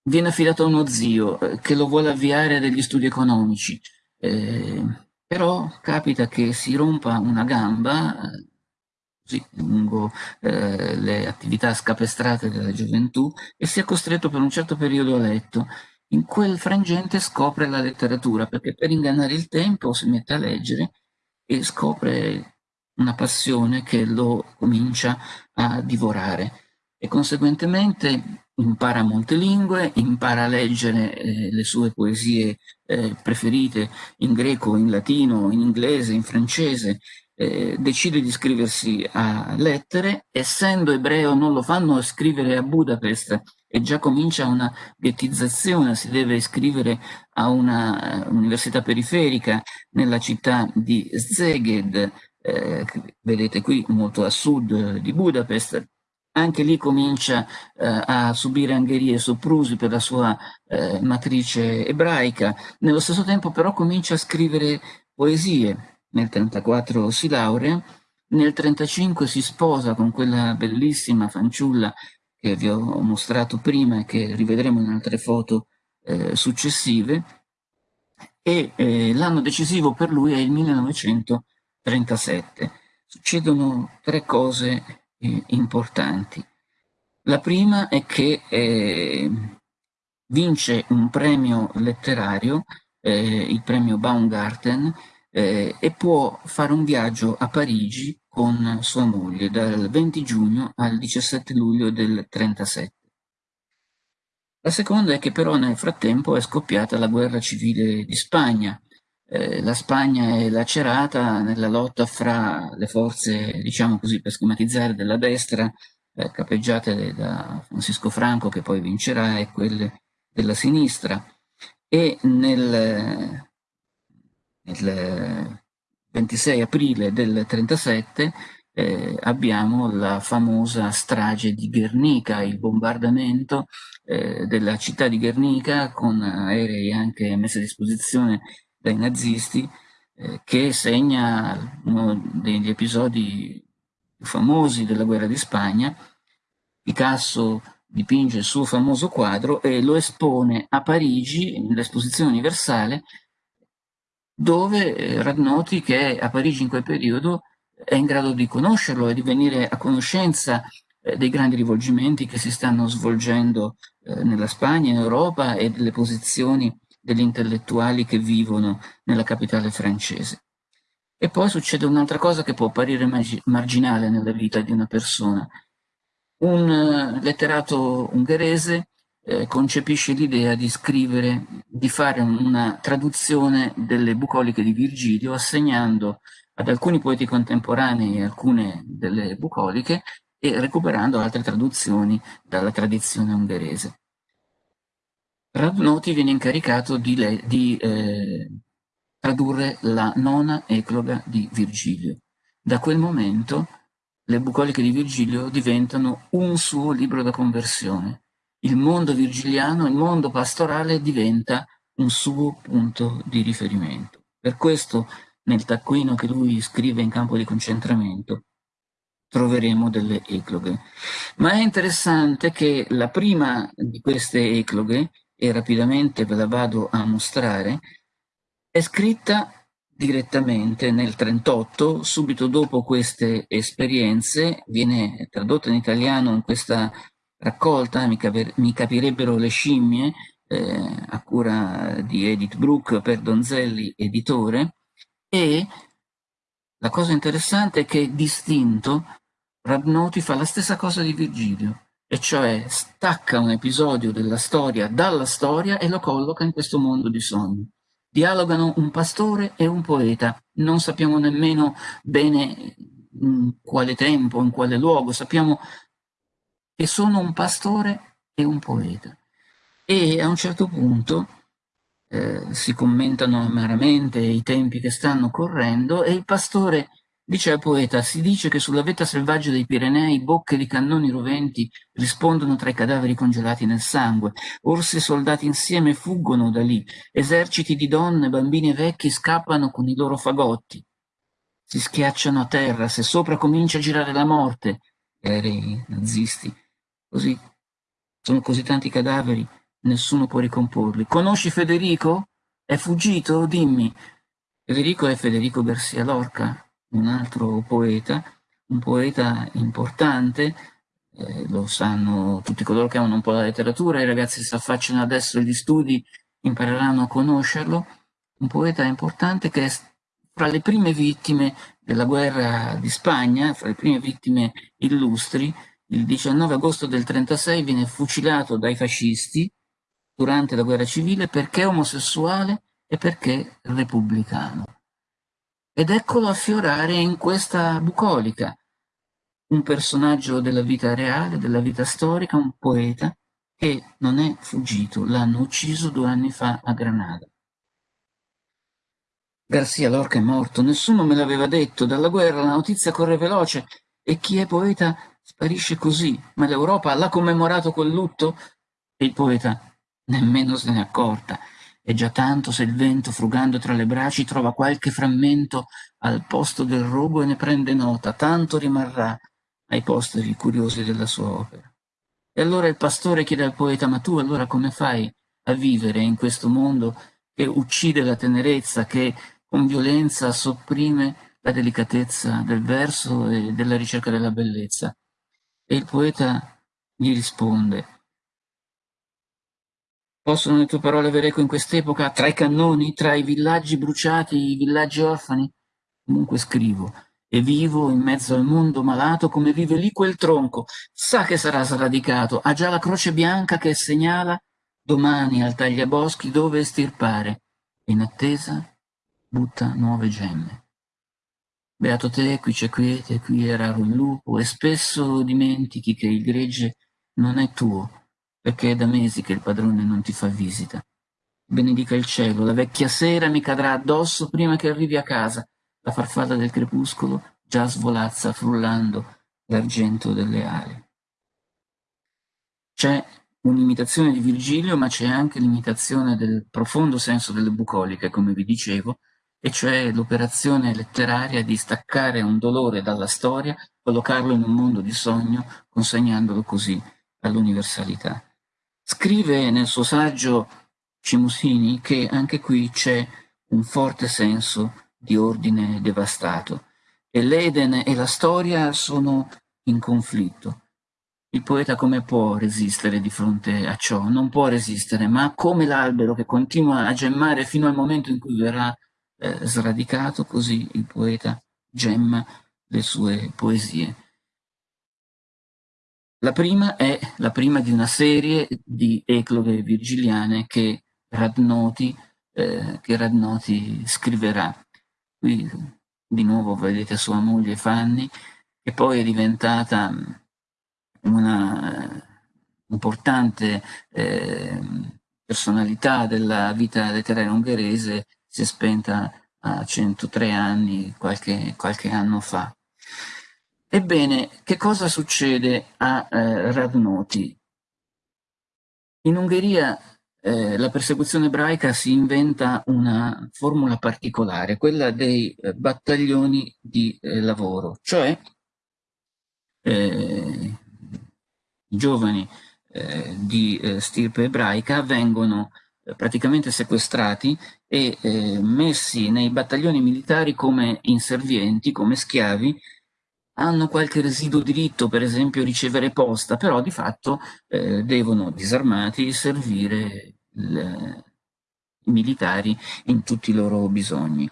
Viene affidato a uno zio eh, che lo vuole avviare a degli studi economici. Eh, però capita che si rompa una gamba così, lungo eh, le attività scapestrate della gioventù e sia costretto per un certo periodo a letto. In quel frangente scopre la letteratura, perché per ingannare il tempo si mette a leggere e scopre una passione che lo comincia a divorare e conseguentemente impara molte lingue, impara a leggere eh, le sue poesie eh, preferite in greco, in latino, in inglese, in francese, eh, decide di iscriversi a lettere, essendo ebreo non lo fanno scrivere a Budapest, e già comincia una ghettizzazione, si deve iscrivere a una uh, università periferica nella città di Szeged, eh, vedete qui molto a sud di Budapest, anche lì comincia eh, a subire angherie e soprusi per la sua eh, matrice ebraica, nello stesso tempo però comincia a scrivere poesie, nel 1934 si laurea, nel 1935 si sposa con quella bellissima fanciulla che vi ho mostrato prima e che rivedremo in altre foto eh, successive, e eh, l'anno decisivo per lui è il 1937. Succedono tre cose importanti. La prima è che eh, vince un premio letterario, eh, il premio Baumgarten, eh, e può fare un viaggio a Parigi con sua moglie dal 20 giugno al 17 luglio del 37. La seconda è che però nel frattempo è scoppiata la guerra civile di Spagna. Eh, la Spagna è lacerata nella lotta fra le forze, diciamo così per schematizzare, della destra, eh, capeggiate da Francisco Franco che poi vincerà, e quelle della sinistra. E nel, nel 26 aprile del 37 eh, abbiamo la famosa strage di Guernica, il bombardamento eh, della città di Guernica con aerei anche messi a disposizione dai nazisti, eh, che segna uno degli episodi più famosi della guerra di Spagna. Picasso dipinge il suo famoso quadro e lo espone a Parigi, nell'esposizione universale, dove eh, Radnoti, che a Parigi in quel periodo è in grado di conoscerlo e di venire a conoscenza eh, dei grandi rivolgimenti che si stanno svolgendo eh, nella Spagna, in Europa e delle posizioni degli intellettuali che vivono nella capitale francese. E poi succede un'altra cosa che può apparire marginale nella vita di una persona. Un letterato ungherese eh, concepisce l'idea di scrivere, di fare una traduzione delle bucoliche di Virgilio, assegnando ad alcuni poeti contemporanei alcune delle bucoliche e recuperando altre traduzioni dalla tradizione ungherese. Radnoti viene incaricato di, di eh, tradurre la nona ecloga di Virgilio. Da quel momento le bucoliche di Virgilio diventano un suo libro da conversione, il mondo virgiliano, il mondo pastorale diventa un suo punto di riferimento. Per questo nel taccuino che lui scrive in campo di concentramento troveremo delle ecloghe. Ma è interessante che la prima di queste ecloghe, e rapidamente ve la vado a mostrare, è scritta direttamente nel 38, subito dopo queste esperienze, viene tradotta in italiano in questa raccolta, mi, capi mi capirebbero le scimmie, eh, a cura di Edith Brooke per Donzelli, editore, e la cosa interessante è che distinto Rabnoti fa la stessa cosa di Virgilio, e cioè stacca un episodio della storia dalla storia e lo colloca in questo mondo di sogni. Dialogano un pastore e un poeta, non sappiamo nemmeno bene in quale tempo, in quale luogo, sappiamo che sono un pastore e un poeta. E a un certo punto eh, si commentano amaramente i tempi che stanno correndo e il pastore dice al poeta si dice che sulla vetta selvaggia dei Pirenei bocche di cannoni roventi rispondono tra i cadaveri congelati nel sangue, orsi e soldati insieme fuggono da lì, eserciti di donne, bambini e vecchi scappano con i loro fagotti, si schiacciano a terra, se sopra comincia a girare la morte, aerei nazisti, Così, sono così tanti cadaveri, nessuno può ricomporli. Conosci Federico? È fuggito? Dimmi. Federico è Federico Garcia Lorca, un altro poeta, un poeta importante, eh, lo sanno tutti coloro che amano un po' la letteratura, i ragazzi si affacciano adesso agli studi impareranno a conoscerlo, un poeta importante che è fra le prime vittime della guerra di Spagna, fra le prime vittime illustri, il 19 agosto del 36 viene fucilato dai fascisti durante la guerra civile perché omosessuale e perché repubblicano. Ed eccolo affiorare in questa bucolica, un personaggio della vita reale, della vita storica, un poeta, che non è fuggito, l'hanno ucciso due anni fa a Granada. Garcia Lorca è morto, nessuno me l'aveva detto, dalla guerra la notizia corre veloce e chi è poeta sparisce così, ma l'Europa l'ha commemorato quel lutto e il poeta nemmeno se n'è accorta. È già tanto se il vento, frugando tra le braccia, trova qualche frammento al posto del rogo e ne prende nota, tanto rimarrà ai posteri curiosi della sua opera. E allora il pastore chiede al poeta, ma tu allora come fai a vivere in questo mondo che uccide la tenerezza, che con violenza sopprime la delicatezza del verso e della ricerca della bellezza. E il poeta gli risponde, possono le tue parole avere eco in quest'epoca, tra i cannoni, tra i villaggi bruciati, i villaggi orfani? Comunque scrivo, e vivo in mezzo al mondo malato come vive lì quel tronco, sa che sarà sradicato, ha già la croce bianca che segnala domani al tagliaboschi dove estirpare, in attesa butta nuove gemme. Beato te, qui c'è quiete, qui è raro il lupo, e spesso dimentichi che il gregge non è tuo, perché è da mesi che il padrone non ti fa visita. Benedica il cielo, la vecchia sera mi cadrà addosso prima che arrivi a casa, la farfalla del crepuscolo già svolazza frullando l'argento delle ali. C'è un'imitazione di Virgilio, ma c'è anche l'imitazione del profondo senso delle bucoliche, come vi dicevo, e cioè l'operazione letteraria di staccare un dolore dalla storia, collocarlo in un mondo di sogno, consegnandolo così all'universalità. Scrive nel suo saggio Cimusini che anche qui c'è un forte senso di ordine devastato e l'Eden e la storia sono in conflitto. Il poeta come può resistere di fronte a ciò? Non può resistere, ma come l'albero che continua a gemmare fino al momento in cui verrà eh, sradicato, così il poeta gemma le sue poesie. La prima è la prima di una serie di ecloghe virgiliane che Radnoti, eh, che Radnoti scriverà. Qui di nuovo vedete sua moglie Fanny, che poi è diventata una eh, importante eh, personalità della vita letteraria ungherese si è spenta a 103 anni qualche, qualche anno fa. Ebbene, che cosa succede a eh, Radnoti? In Ungheria eh, la persecuzione ebraica si inventa una formula particolare, quella dei eh, battaglioni di eh, lavoro, cioè eh, i giovani eh, di stirpe ebraica vengono praticamente sequestrati e messi nei battaglioni militari come inservienti, come schiavi, hanno qualche residuo diritto, per esempio ricevere posta, però di fatto eh, devono, disarmati, servire il, i militari in tutti i loro bisogni.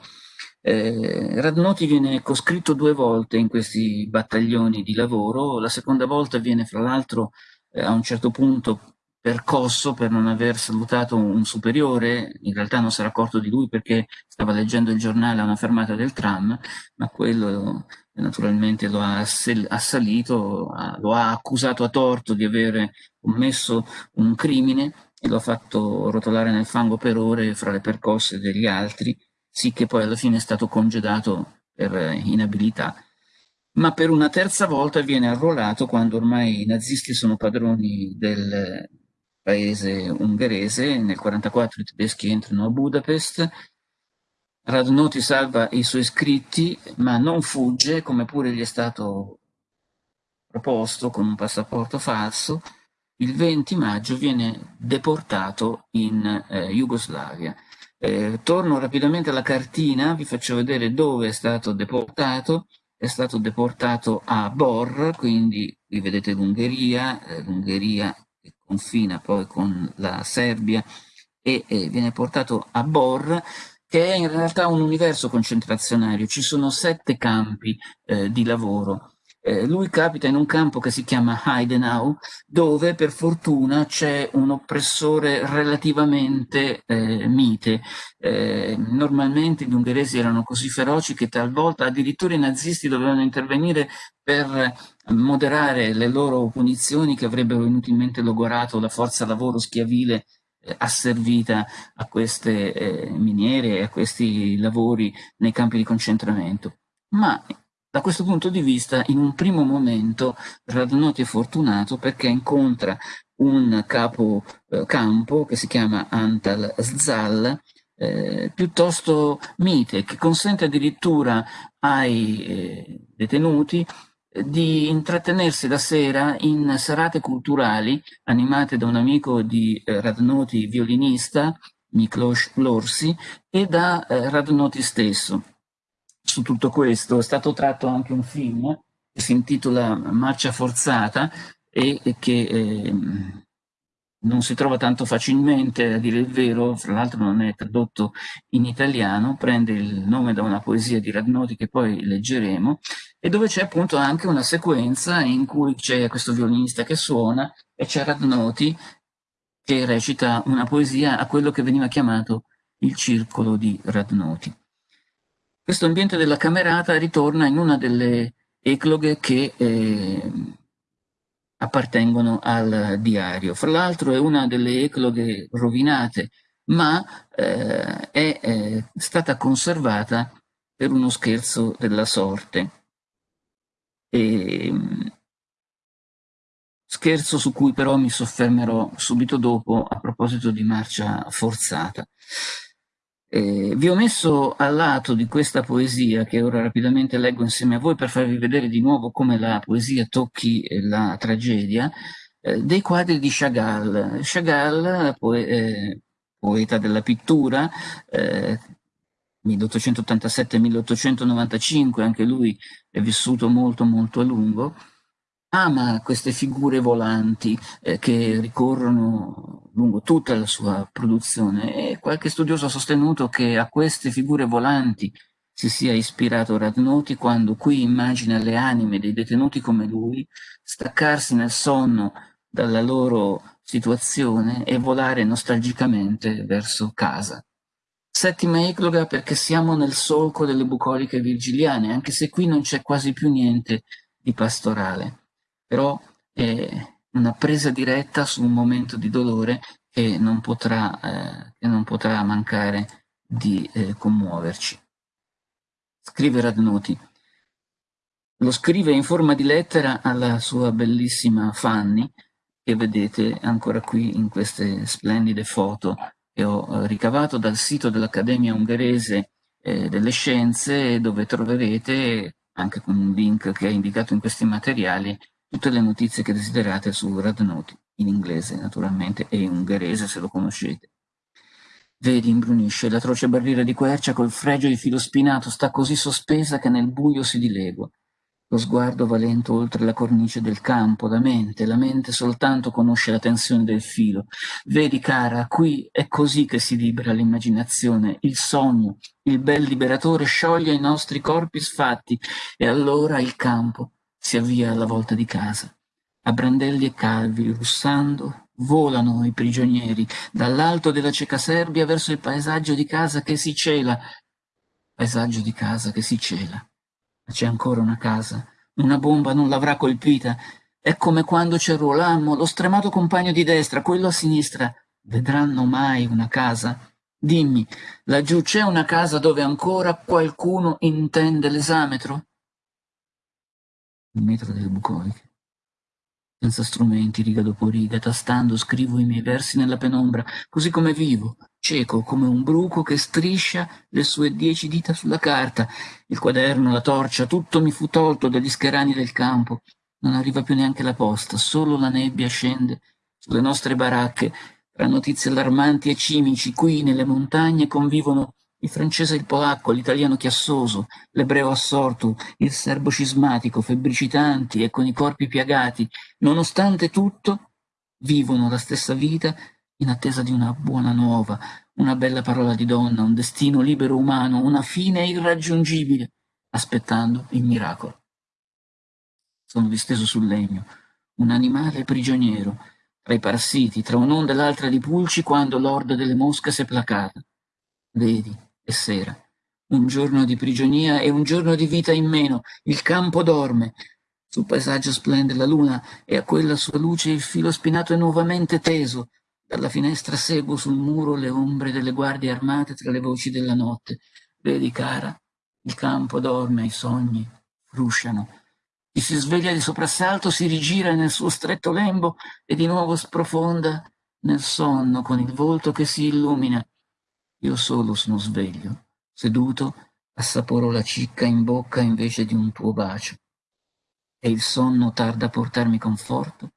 Eh, Radnoti viene coscritto due volte in questi battaglioni di lavoro, la seconda volta viene fra l'altro eh, a un certo punto percosso per non aver salutato un superiore, in realtà non si era accorto di lui perché stava leggendo il giornale a una fermata del tram, ma quello naturalmente lo ha assalito, lo ha accusato a torto di avere commesso un crimine e lo ha fatto rotolare nel fango per ore fra le percosse degli altri, sì che poi alla fine è stato congedato per inabilità. Ma per una terza volta viene arruolato quando ormai i nazisti sono padroni del, paese ungherese, nel 1944 i tedeschi entrano a Budapest, Radnoti salva i suoi scritti, ma non fugge, come pure gli è stato proposto con un passaporto falso, il 20 maggio viene deportato in eh, Jugoslavia. Eh, torno rapidamente alla cartina, vi faccio vedere dove è stato deportato. È stato deportato a Bor, quindi qui vedete l'Ungheria, eh, l'Ungheria confina poi con la Serbia e, e viene portato a Bor, che è in realtà un universo concentrazionario, ci sono sette campi eh, di lavoro. Eh, lui capita in un campo che si chiama Heidenau, dove per fortuna c'è un oppressore relativamente eh, mite. Eh, normalmente gli ungheresi erano così feroci che talvolta addirittura i nazisti dovevano intervenire per moderare le loro punizioni che avrebbero inutilmente logorato la forza lavoro schiavile eh, asservita a queste eh, miniere e a questi lavori nei campi di concentramento. Ma da questo punto di vista, in un primo momento, Radnoti è fortunato perché incontra un capo eh, campo che si chiama Antal Zal, eh, piuttosto mite, che consente addirittura ai eh, detenuti di intrattenersi la sera in serate culturali animate da un amico di eh, Radnoti violinista, Miklos Lorsi, e da eh, Radnoti stesso su tutto questo. È stato tratto anche un film che si intitola Marcia forzata e, e che eh, non si trova tanto facilmente, a dire il vero, fra l'altro non è tradotto in italiano, prende il nome da una poesia di Radnoti che poi leggeremo, e dove c'è appunto anche una sequenza in cui c'è questo violinista che suona e c'è Radnoti che recita una poesia a quello che veniva chiamato il circolo di Radnoti. Questo ambiente della camerata ritorna in una delle ecloghe che eh, appartengono al diario. Fra l'altro è una delle ecloghe rovinate, ma eh, è eh, stata conservata per uno scherzo della sorte. E, scherzo su cui però mi soffermerò subito dopo a proposito di marcia forzata. Eh, vi ho messo al lato di questa poesia, che ora rapidamente leggo insieme a voi per farvi vedere di nuovo come la poesia tocchi la tragedia, eh, dei quadri di Chagall. Chagall, poe eh, poeta della pittura, 1887-1895, anche lui è vissuto molto molto a lungo, ama queste figure volanti eh, che ricorrono lungo tutta la sua produzione e qualche studioso ha sostenuto che a queste figure volanti si sia ispirato Radnoti quando qui immagina le anime dei detenuti come lui staccarsi nel sonno dalla loro situazione e volare nostalgicamente verso casa. Settima ecloga perché siamo nel solco delle bucoliche virgiliane, anche se qui non c'è quasi più niente di pastorale però è una presa diretta su un momento di dolore che non potrà, eh, che non potrà mancare di eh, commuoverci. Scrive Radnoti. Lo scrive in forma di lettera alla sua bellissima Fanny, che vedete ancora qui in queste splendide foto che ho eh, ricavato dal sito dell'Accademia Ungherese eh, delle Scienze, dove troverete, anche con un link che è indicato in questi materiali, tutte le notizie che desiderate su Radnoti, in inglese naturalmente e in ungherese se lo conoscete. Vedi, imbrunisce, l'atroce barriera di quercia col fregio di filo spinato sta così sospesa che nel buio si dilegua. Lo sguardo va lento oltre la cornice del campo, la mente, la mente soltanto conosce la tensione del filo. Vedi, cara, qui è così che si libera l'immaginazione, il sogno, il bel liberatore scioglie i nostri corpi sfatti, e allora il campo, si avvia alla volta di casa. A brandelli e calvi, russando, volano i prigionieri dall'alto della cieca Serbia verso il paesaggio di casa che si cela. Paesaggio di casa che si cela. C'è ancora una casa. Una bomba non l'avrà colpita. È come quando c'è Rolammo, lo stremato compagno di destra, quello a sinistra. Vedranno mai una casa? Dimmi, laggiù c'è una casa dove ancora qualcuno intende l'esametro? il metro delle bucoliche. Senza strumenti, riga dopo riga, tastando, scrivo i miei versi nella penombra, così come vivo, cieco come un bruco che striscia le sue dieci dita sulla carta. Il quaderno, la torcia, tutto mi fu tolto dagli scherani del campo. Non arriva più neanche la posta, solo la nebbia scende sulle nostre baracche, tra notizie allarmanti e cimici, qui nelle montagne convivono il francese il polacco, l'italiano chiassoso, l'ebreo assorto, il serbo cismatico, febbricitanti e con i corpi piagati, nonostante tutto, vivono la stessa vita in attesa di una buona nuova, una bella parola di donna, un destino libero umano, una fine irraggiungibile, aspettando il miracolo. sono disteso sul legno, un animale prigioniero, tra i parassiti, tra un'onda e l'altra di pulci, quando l'orda delle mosche si è placata. Vedi, è sera, un giorno di prigionia e un giorno di vita in meno, il campo dorme, sul paesaggio splende la luna e a quella sua luce il filo spinato è nuovamente teso, dalla finestra seguo sul muro le ombre delle guardie armate tra le voci della notte. Vedi, cara, il campo dorme, i sogni frusciano. Chi si sveglia di soprassalto si rigira nel suo stretto lembo e di nuovo sprofonda nel sonno con il volto che si illumina. Io solo sono sveglio, seduto, assaporo la cicca in bocca invece di un tuo bacio. E il sonno tarda a portarmi conforto,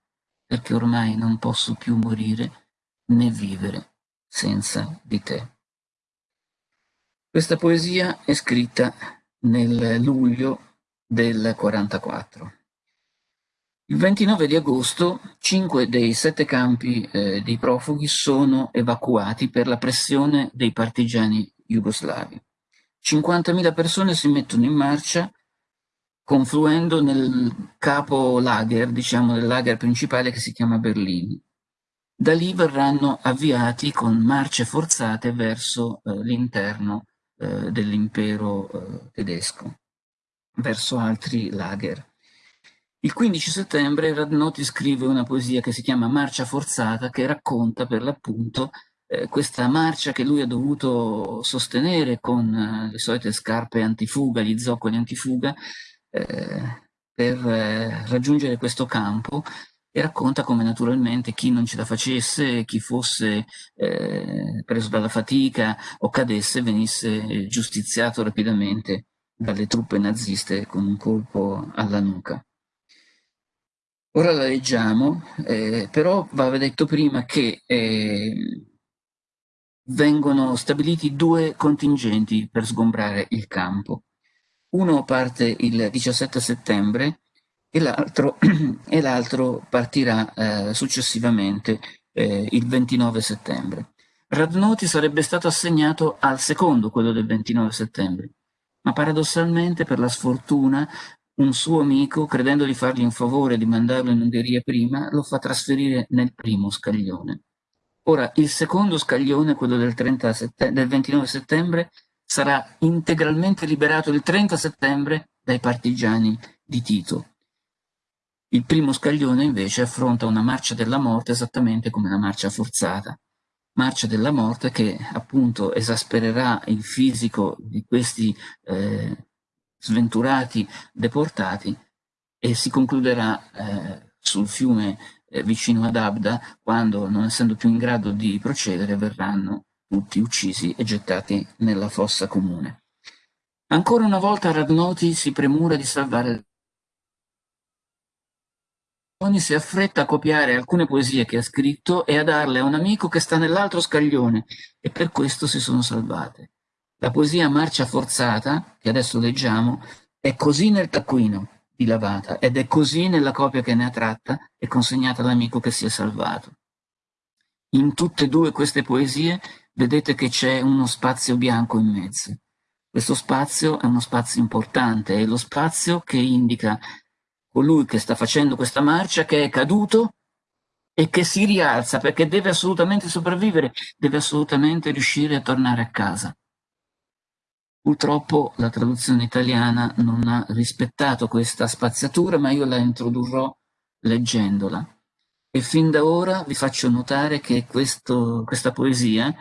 perché ormai non posso più morire né vivere senza di te. Questa poesia è scritta nel luglio del 44. Il 29 di agosto cinque dei sette campi eh, dei profughi sono evacuati per la pressione dei partigiani jugoslavi. 50.000 persone si mettono in marcia confluendo nel capo lager, diciamo nel lager principale che si chiama Berlino. Da lì verranno avviati con marce forzate verso eh, l'interno eh, dell'impero eh, tedesco, verso altri lager. Il 15 settembre Radnoti scrive una poesia che si chiama Marcia forzata, che racconta per l'appunto eh, questa marcia che lui ha dovuto sostenere con eh, le solite scarpe antifuga, gli zoccoli antifuga, eh, per raggiungere questo campo e racconta come naturalmente chi non ce la facesse, chi fosse eh, preso dalla fatica o cadesse venisse giustiziato rapidamente dalle truppe naziste con un colpo alla nuca. Ora la leggiamo, eh, però va detto prima che eh, vengono stabiliti due contingenti per sgombrare il campo. Uno parte il 17 settembre e l'altro, partirà eh, successivamente eh, il 29 settembre. Radnoti sarebbe stato assegnato al secondo, quello del 29 settembre, ma paradossalmente per la sfortuna un suo amico, credendo di fargli un favore di mandarlo in Ungheria prima, lo fa trasferire nel primo scaglione. Ora, il secondo scaglione, quello del, del 29 settembre, sarà integralmente liberato il 30 settembre dai partigiani di Tito. Il primo scaglione invece affronta una marcia della morte esattamente come una marcia forzata, marcia della morte che appunto esaspererà il fisico di questi eh, sventurati deportati e si concluderà eh, sul fiume eh, vicino ad Abda quando, non essendo più in grado di procedere, verranno tutti uccisi e gettati nella fossa comune. Ancora una volta Radnoti si premura di salvare si affretta a copiare alcune poesie che ha scritto e a darle a un amico che sta nell'altro scaglione e per questo si sono salvate. La poesia Marcia forzata, che adesso leggiamo, è così nel taccuino di Lavata ed è così nella copia che ne ha tratta e consegnata all'amico che si è salvato. In tutte e due queste poesie vedete che c'è uno spazio bianco in mezzo. Questo spazio è uno spazio importante, è lo spazio che indica colui che sta facendo questa marcia, che è caduto e che si rialza perché deve assolutamente sopravvivere, deve assolutamente riuscire a tornare a casa. Purtroppo la traduzione italiana non ha rispettato questa spaziatura, ma io la introdurrò leggendola. E fin da ora vi faccio notare che questo, questa poesia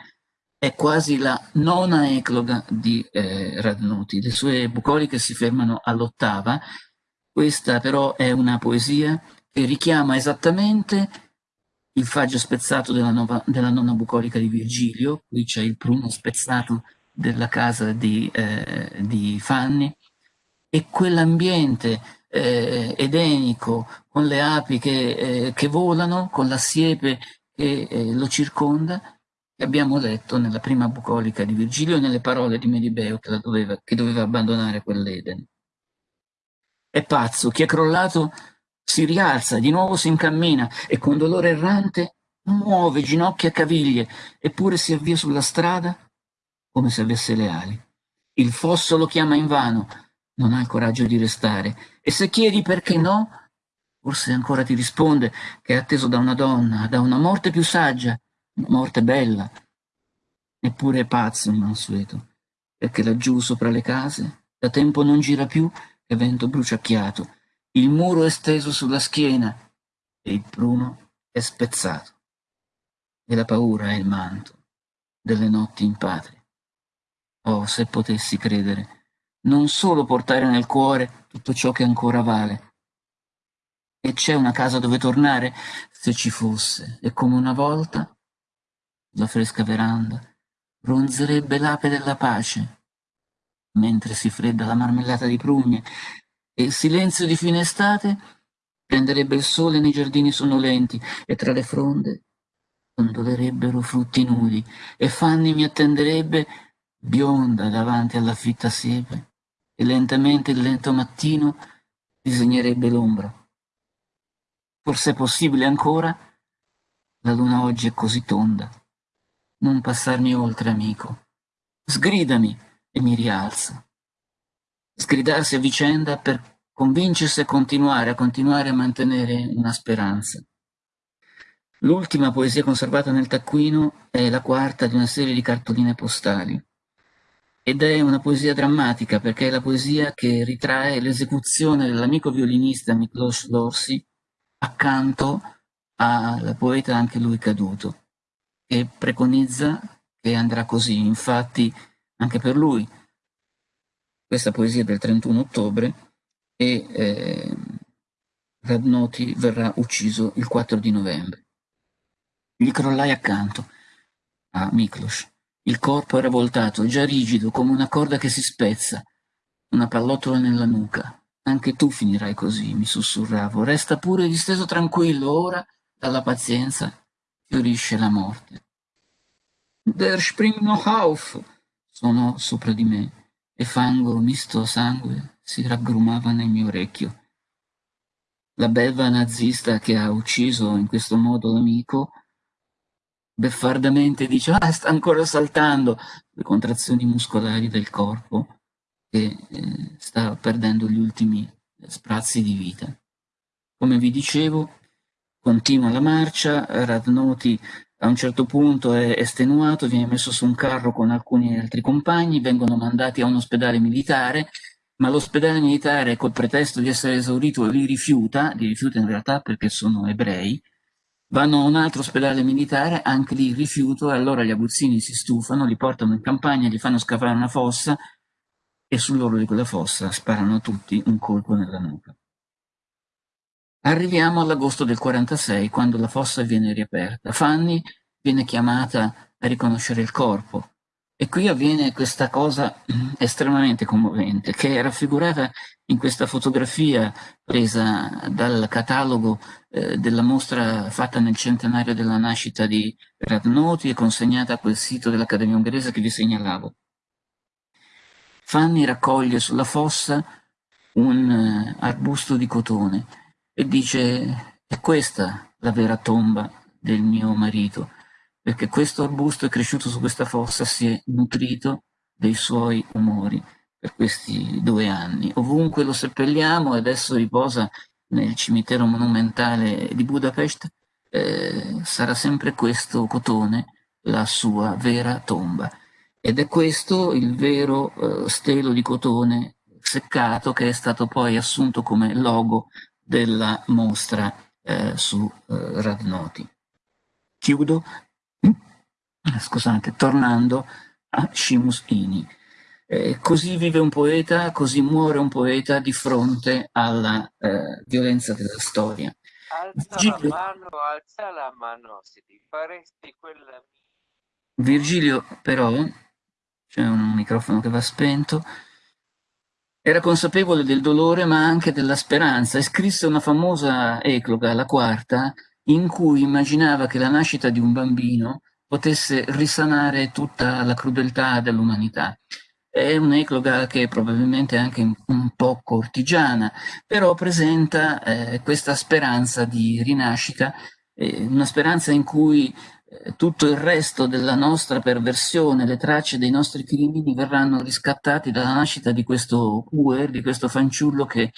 è quasi la nona ecloga di eh, Radnuti. Le sue bucoliche si fermano all'ottava questa però è una poesia che richiama esattamente il faggio spezzato della, nova, della nonna bucolica di Virgilio, qui c'è il pruno spezzato della casa di, eh, di Fanni, e quell'ambiente eh, edenico con le api che, eh, che, volano, con la siepe che eh, lo circonda, che abbiamo letto nella prima bucolica di Virgilio e nelle parole di Medibeo che, doveva, che doveva abbandonare quell'Eden. È pazzo, chi è crollato si rialza, di nuovo si incammina e con dolore errante muove ginocchia e caviglie, eppure si avvia sulla strada come se avesse le ali. Il fosso lo chiama invano, non ha il coraggio di restare. E se chiedi perché no, forse ancora ti risponde che è atteso da una donna, da una morte più saggia, una morte bella. Eppure è pazzo il mansueto, perché laggiù sopra le case da tempo non gira più che vento bruciacchiato, il muro è steso sulla schiena e il pruno è spezzato. E la paura è il manto delle notti in patria. Oh, se potessi credere, non solo portare nel cuore tutto ciò che ancora vale. E c'è una casa dove tornare, se ci fosse, e come una volta, la fresca veranda, ronzerebbe l'ape della pace, mentre si fredda la marmellata di prugne, e il silenzio di fine estate prenderebbe il sole nei giardini sonnolenti e tra le fronde ondolerebbero frutti nudi e Fanny mi attenderebbe bionda davanti alla fitta siepe e lentamente il lento mattino disegnerebbe l'ombra. Forse è possibile ancora? La luna oggi è così tonda. Non passarmi oltre, amico. Sgridami e mi rialzo. Sgridarsi a vicenda per convincersi a continuare, a continuare a mantenere una speranza. L'ultima poesia conservata nel taccuino è la quarta di una serie di cartoline postali ed è una poesia drammatica perché è la poesia che ritrae l'esecuzione dell'amico violinista Miklos Lorsi accanto al poeta anche lui caduto e preconizza che andrà così, infatti anche per lui questa poesia del 31 ottobre e eh, Radnoti verrà ucciso il 4 di novembre. Gli crollai accanto a Miklos. Il corpo era voltato, già rigido, come una corda che si spezza, una pallottola nella nuca. Anche tu finirai così, mi sussurravo. Resta pure disteso tranquillo, ora, dalla pazienza, fiorisce la morte. Der springt noch auf, suonò sopra di me, e fango misto a sangue si raggrumava nel mio orecchio. La belva nazista che ha ucciso in questo modo l'amico beffardamente dice ah sta ancora saltando le contrazioni muscolari del corpo che eh, sta perdendo gli ultimi sprazzi di vita. Come vi dicevo, continua la marcia, Radnoti a un certo punto è estenuato, viene messo su un carro con alcuni altri compagni, vengono mandati a un ospedale militare, ma l'ospedale militare col pretesto di essere esaurito li rifiuta, li rifiuta in realtà perché sono ebrei, Vanno a un altro ospedale militare, anche lì rifiuto, e allora gli aguzzini si stufano, li portano in campagna, gli fanno scavare una fossa e sull'oro di quella fossa sparano tutti un colpo nella nuca. Arriviamo all'agosto del 46, quando la fossa viene riaperta. Fanny viene chiamata a riconoscere il corpo. E qui avviene questa cosa estremamente commovente, che è raffigurata in questa fotografia presa dal catalogo eh, della mostra fatta nel centenario della nascita di Radnoti e consegnata a quel sito dell'Accademia ungherese che vi segnalavo. Fanny raccoglie sulla fossa un uh, arbusto di cotone e dice è questa la vera tomba del mio marito, perché questo arbusto è cresciuto su questa fossa, si è nutrito dei suoi umori per questi due anni. Ovunque lo seppelliamo e adesso riposa nel cimitero monumentale di Budapest, eh, sarà sempre questo cotone la sua vera tomba. Ed è questo il vero eh, stelo di cotone seccato che è stato poi assunto come logo della mostra eh, su eh, Radnoti. Chiudo, scusate, tornando a Shimus Ini. Eh, così vive un poeta, così muore un poeta di fronte alla eh, violenza della storia. Alza Virgilio, la mano, alza la mano, se ti faresti quella... Virgilio però, c'è un microfono che va spento, era consapevole del dolore ma anche della speranza e scrisse una famosa ecloga, la quarta, in cui immaginava che la nascita di un bambino potesse risanare tutta la crudeltà dell'umanità. È un'ecloga che probabilmente è anche un po' cortigiana, però presenta eh, questa speranza di rinascita, eh, una speranza in cui tutto il resto della nostra perversione, le tracce dei nostri crimini verranno riscattati dalla nascita di questo puer, di questo fanciullo che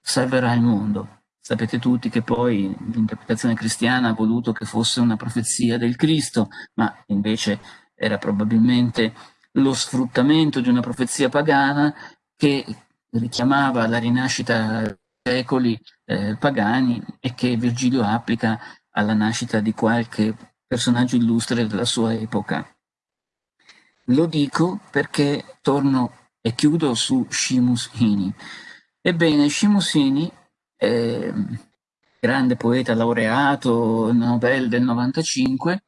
salverà il mondo. Sapete tutti che poi l'interpretazione cristiana ha voluto che fosse una profezia del Cristo, ma invece era probabilmente lo sfruttamento di una profezia pagana che richiamava la rinascita secoli eh, pagani e che Virgilio applica alla nascita di qualche personaggio illustre della sua epoca. Lo dico perché torno e chiudo su Shimus Hini. Ebbene, Shimus Hini, eh, grande poeta laureato, Nobel del 95,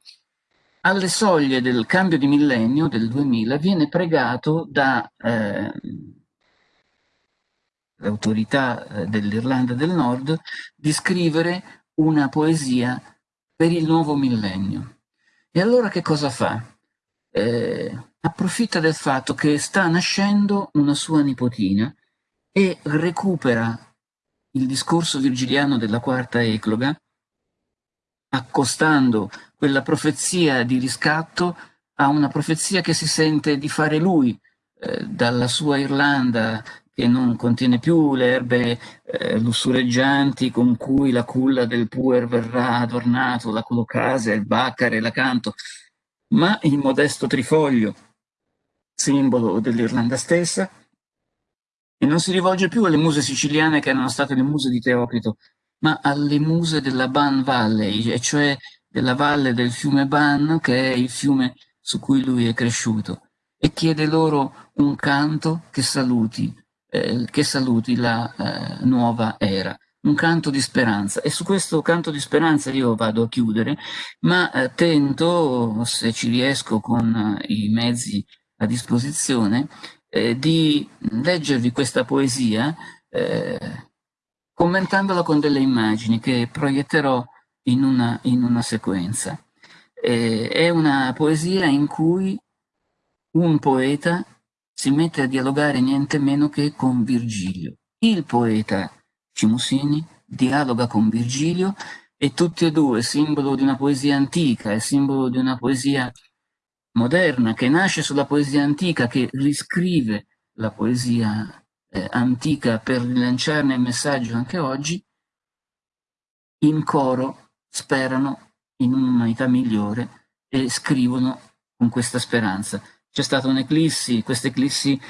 alle soglie del cambio di millennio, del 2000, viene pregato da eh, l'autorità eh, dell'Irlanda del Nord di scrivere una poesia per il nuovo millennio. E allora che cosa fa? Eh, approfitta del fatto che sta nascendo una sua nipotina e recupera il discorso virgiliano della quarta ecloga, accostando quella profezia di riscatto a una profezia che si sente di fare lui, eh, dalla sua Irlanda che non contiene più le erbe eh, lussureggianti con cui la culla del puer verrà adornato, la colocase, il baccare, l'acanto, ma il modesto trifoglio, simbolo dell'Irlanda stessa, e non si rivolge più alle muse siciliane che erano state le muse di Teocrito, ma alle muse della Ban Valley, e cioè della valle del fiume Ban, che è il fiume su cui lui è cresciuto, e chiede loro un canto che saluti eh, che saluti la eh, nuova era. Un canto di speranza. E su questo canto di speranza io vado a chiudere ma eh, tento se ci riesco con eh, i mezzi a disposizione eh, di leggervi questa poesia commentandola con delle immagini che proietterò in una, in una sequenza. È una poesia in cui un poeta si mette a dialogare niente meno che con Virgilio. Il poeta Cimusini dialoga con Virgilio e tutti e due, simbolo di una poesia antica e simbolo di una poesia moderna che nasce sulla poesia antica, che riscrive la poesia eh, antica per rilanciarne il messaggio anche oggi, in coro sperano in un'umanità migliore e scrivono con questa speranza c'è stata un'eclissi, questa eclissi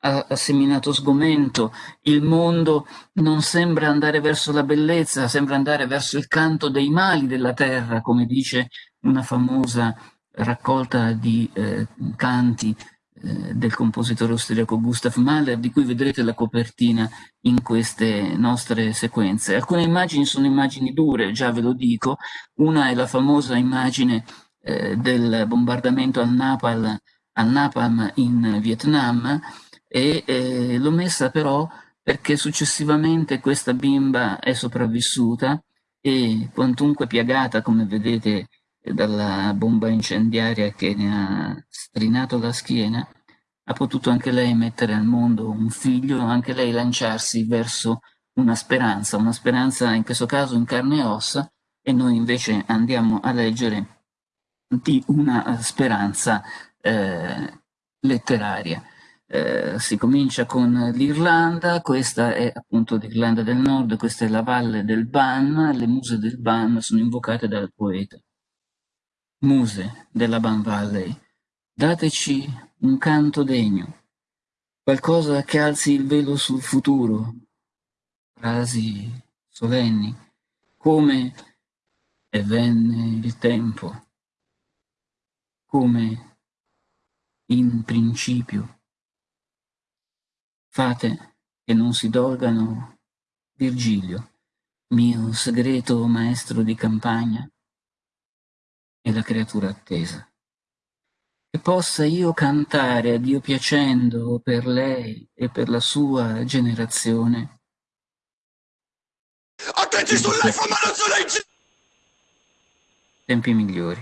ha, seminato sgomento, il mondo non sembra andare verso la bellezza, sembra andare verso il canto dei mali della terra, come dice una famosa raccolta di eh, canti eh, del compositore austriaco Gustav Mahler, di cui vedrete la copertina in queste nostre sequenze. Alcune immagini sono immagini dure, già ve lo dico, una è la famosa immagine eh, del bombardamento al Napal al napalm in Vietnam e eh, l'ho messa però perché successivamente questa bimba è sopravvissuta e quantunque piagata, come vedete dalla bomba incendiaria che ne ha strinato la schiena, ha potuto anche lei mettere al mondo un figlio, anche lei lanciarsi verso una speranza, una speranza in questo caso in carne e ossa, e noi invece andiamo a leggere di una speranza eh, letteraria. Eh, si comincia con l'Irlanda, questa è appunto l'Irlanda del Nord, questa è la valle del Ban, le muse del Ban sono invocate dal poeta. Muse della Ban Valley, dateci un canto degno, qualcosa che alzi il velo sul futuro, frasi solenni, come e venne il tempo, come in principio. Fate che non si dolgano Virgilio, mio segreto maestro di campagna, e la creatura attesa. Che possa io cantare a Dio piacendo per lei e per la sua generazione. Attenti sull'iPhone ma non sulle Tempi migliori.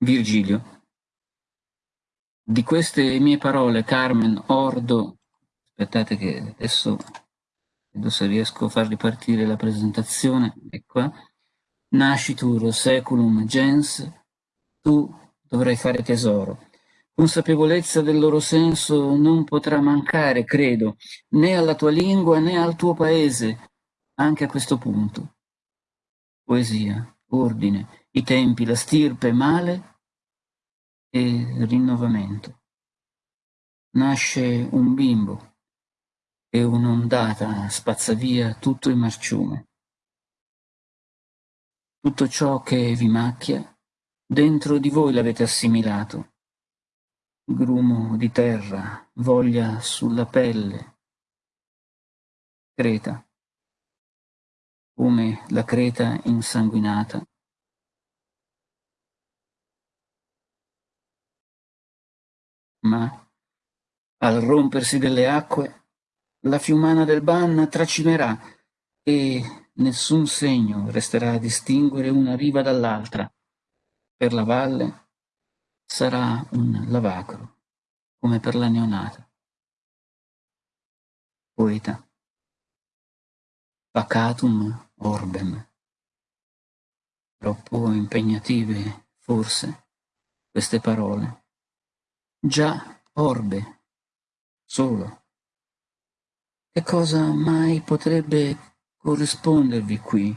Virgilio Di queste mie parole, Carmen, ordo, aspettate che adesso vedo se riesco a far ripartire la presentazione, qua, nascitur seculum gens, tu dovrai fare tesoro. Consapevolezza del loro senso non potrà mancare, credo, né alla tua lingua né al tuo paese, anche a questo punto. Poesia, ordine, i tempi, la stirpe, male e rinnovamento. Nasce un bimbo e un'ondata spazza via tutto il marciume. Tutto ciò che vi macchia, dentro di voi l'avete assimilato. Grumo di terra, voglia sulla pelle. Creta, come la creta insanguinata ma al rompersi delle acque la fiumana del Ban tracimerà e nessun segno resterà a distinguere una riva dall'altra. Per la valle sarà un lavacro, come per la neonata. Poeta. Pacatum orbem. Troppo impegnative, forse, queste parole Già, orbe, solo. Che cosa mai potrebbe corrispondervi qui?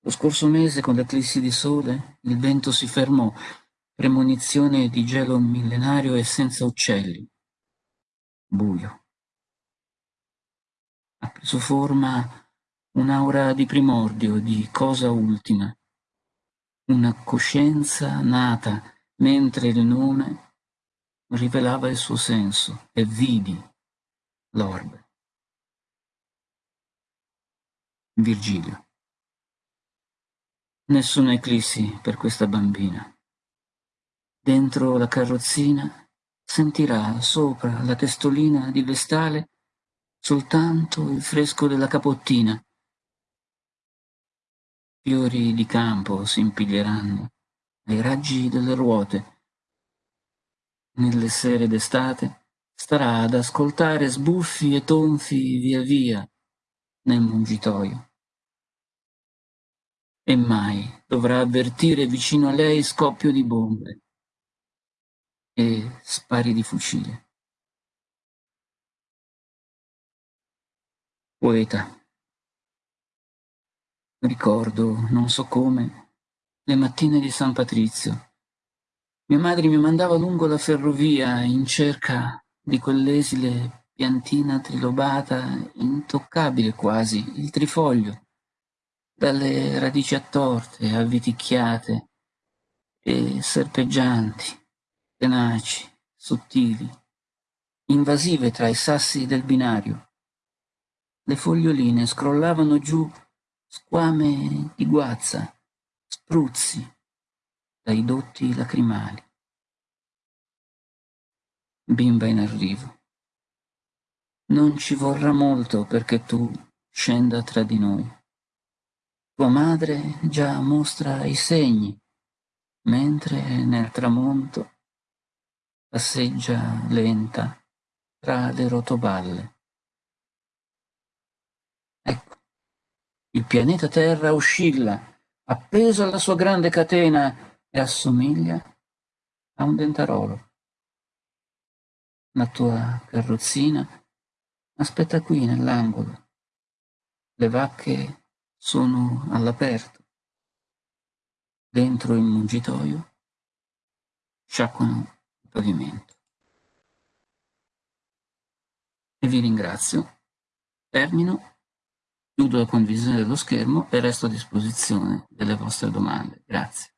Lo scorso mese, con l'eclissi di sole, il vento si fermò, premonizione di gelo millenario e senza uccelli. Buio. Ha preso forma un'aura di primordio, di cosa ultima, una coscienza nata mentre il nome rivelava il suo senso e vidi l'orbe. Virgilio. Nessuna eclissi per questa bambina. Dentro la carrozzina sentirà sopra la testolina di vestale soltanto il fresco della capottina. Fiori di campo si impiglieranno ai raggi delle ruote nelle sere d'estate, starà ad ascoltare sbuffi e tonfi via via nel mungitoio. E mai dovrà avvertire vicino a lei scoppio di bombe e spari di fucile. Poeta. Ricordo, non so come, le mattine di San Patrizio, mia madre mi mandava lungo la ferrovia in cerca di quell'esile piantina trilobata, intoccabile quasi, il trifoglio, dalle radici attorte, avviticchiate e serpeggianti, tenaci, sottili, invasive tra i sassi del binario. Le foglioline scrollavano giù squame di guazza, spruzzi, dai dotti lacrimali. Bimba in arrivo. Non ci vorrà molto perché tu scenda tra di noi. Tua madre già mostra i segni, mentre nel tramonto passeggia lenta tra le rotoballe. Ecco, il pianeta Terra oscilla, appeso alla sua grande catena e assomiglia a un dentarolo. La tua carrozzina aspetta qui nell'angolo. Le vacche sono all'aperto. Dentro il mungitoio sciacquano il pavimento. E vi ringrazio. Termino, chiudo la condivisione dello schermo e resto a disposizione delle vostre domande. Grazie.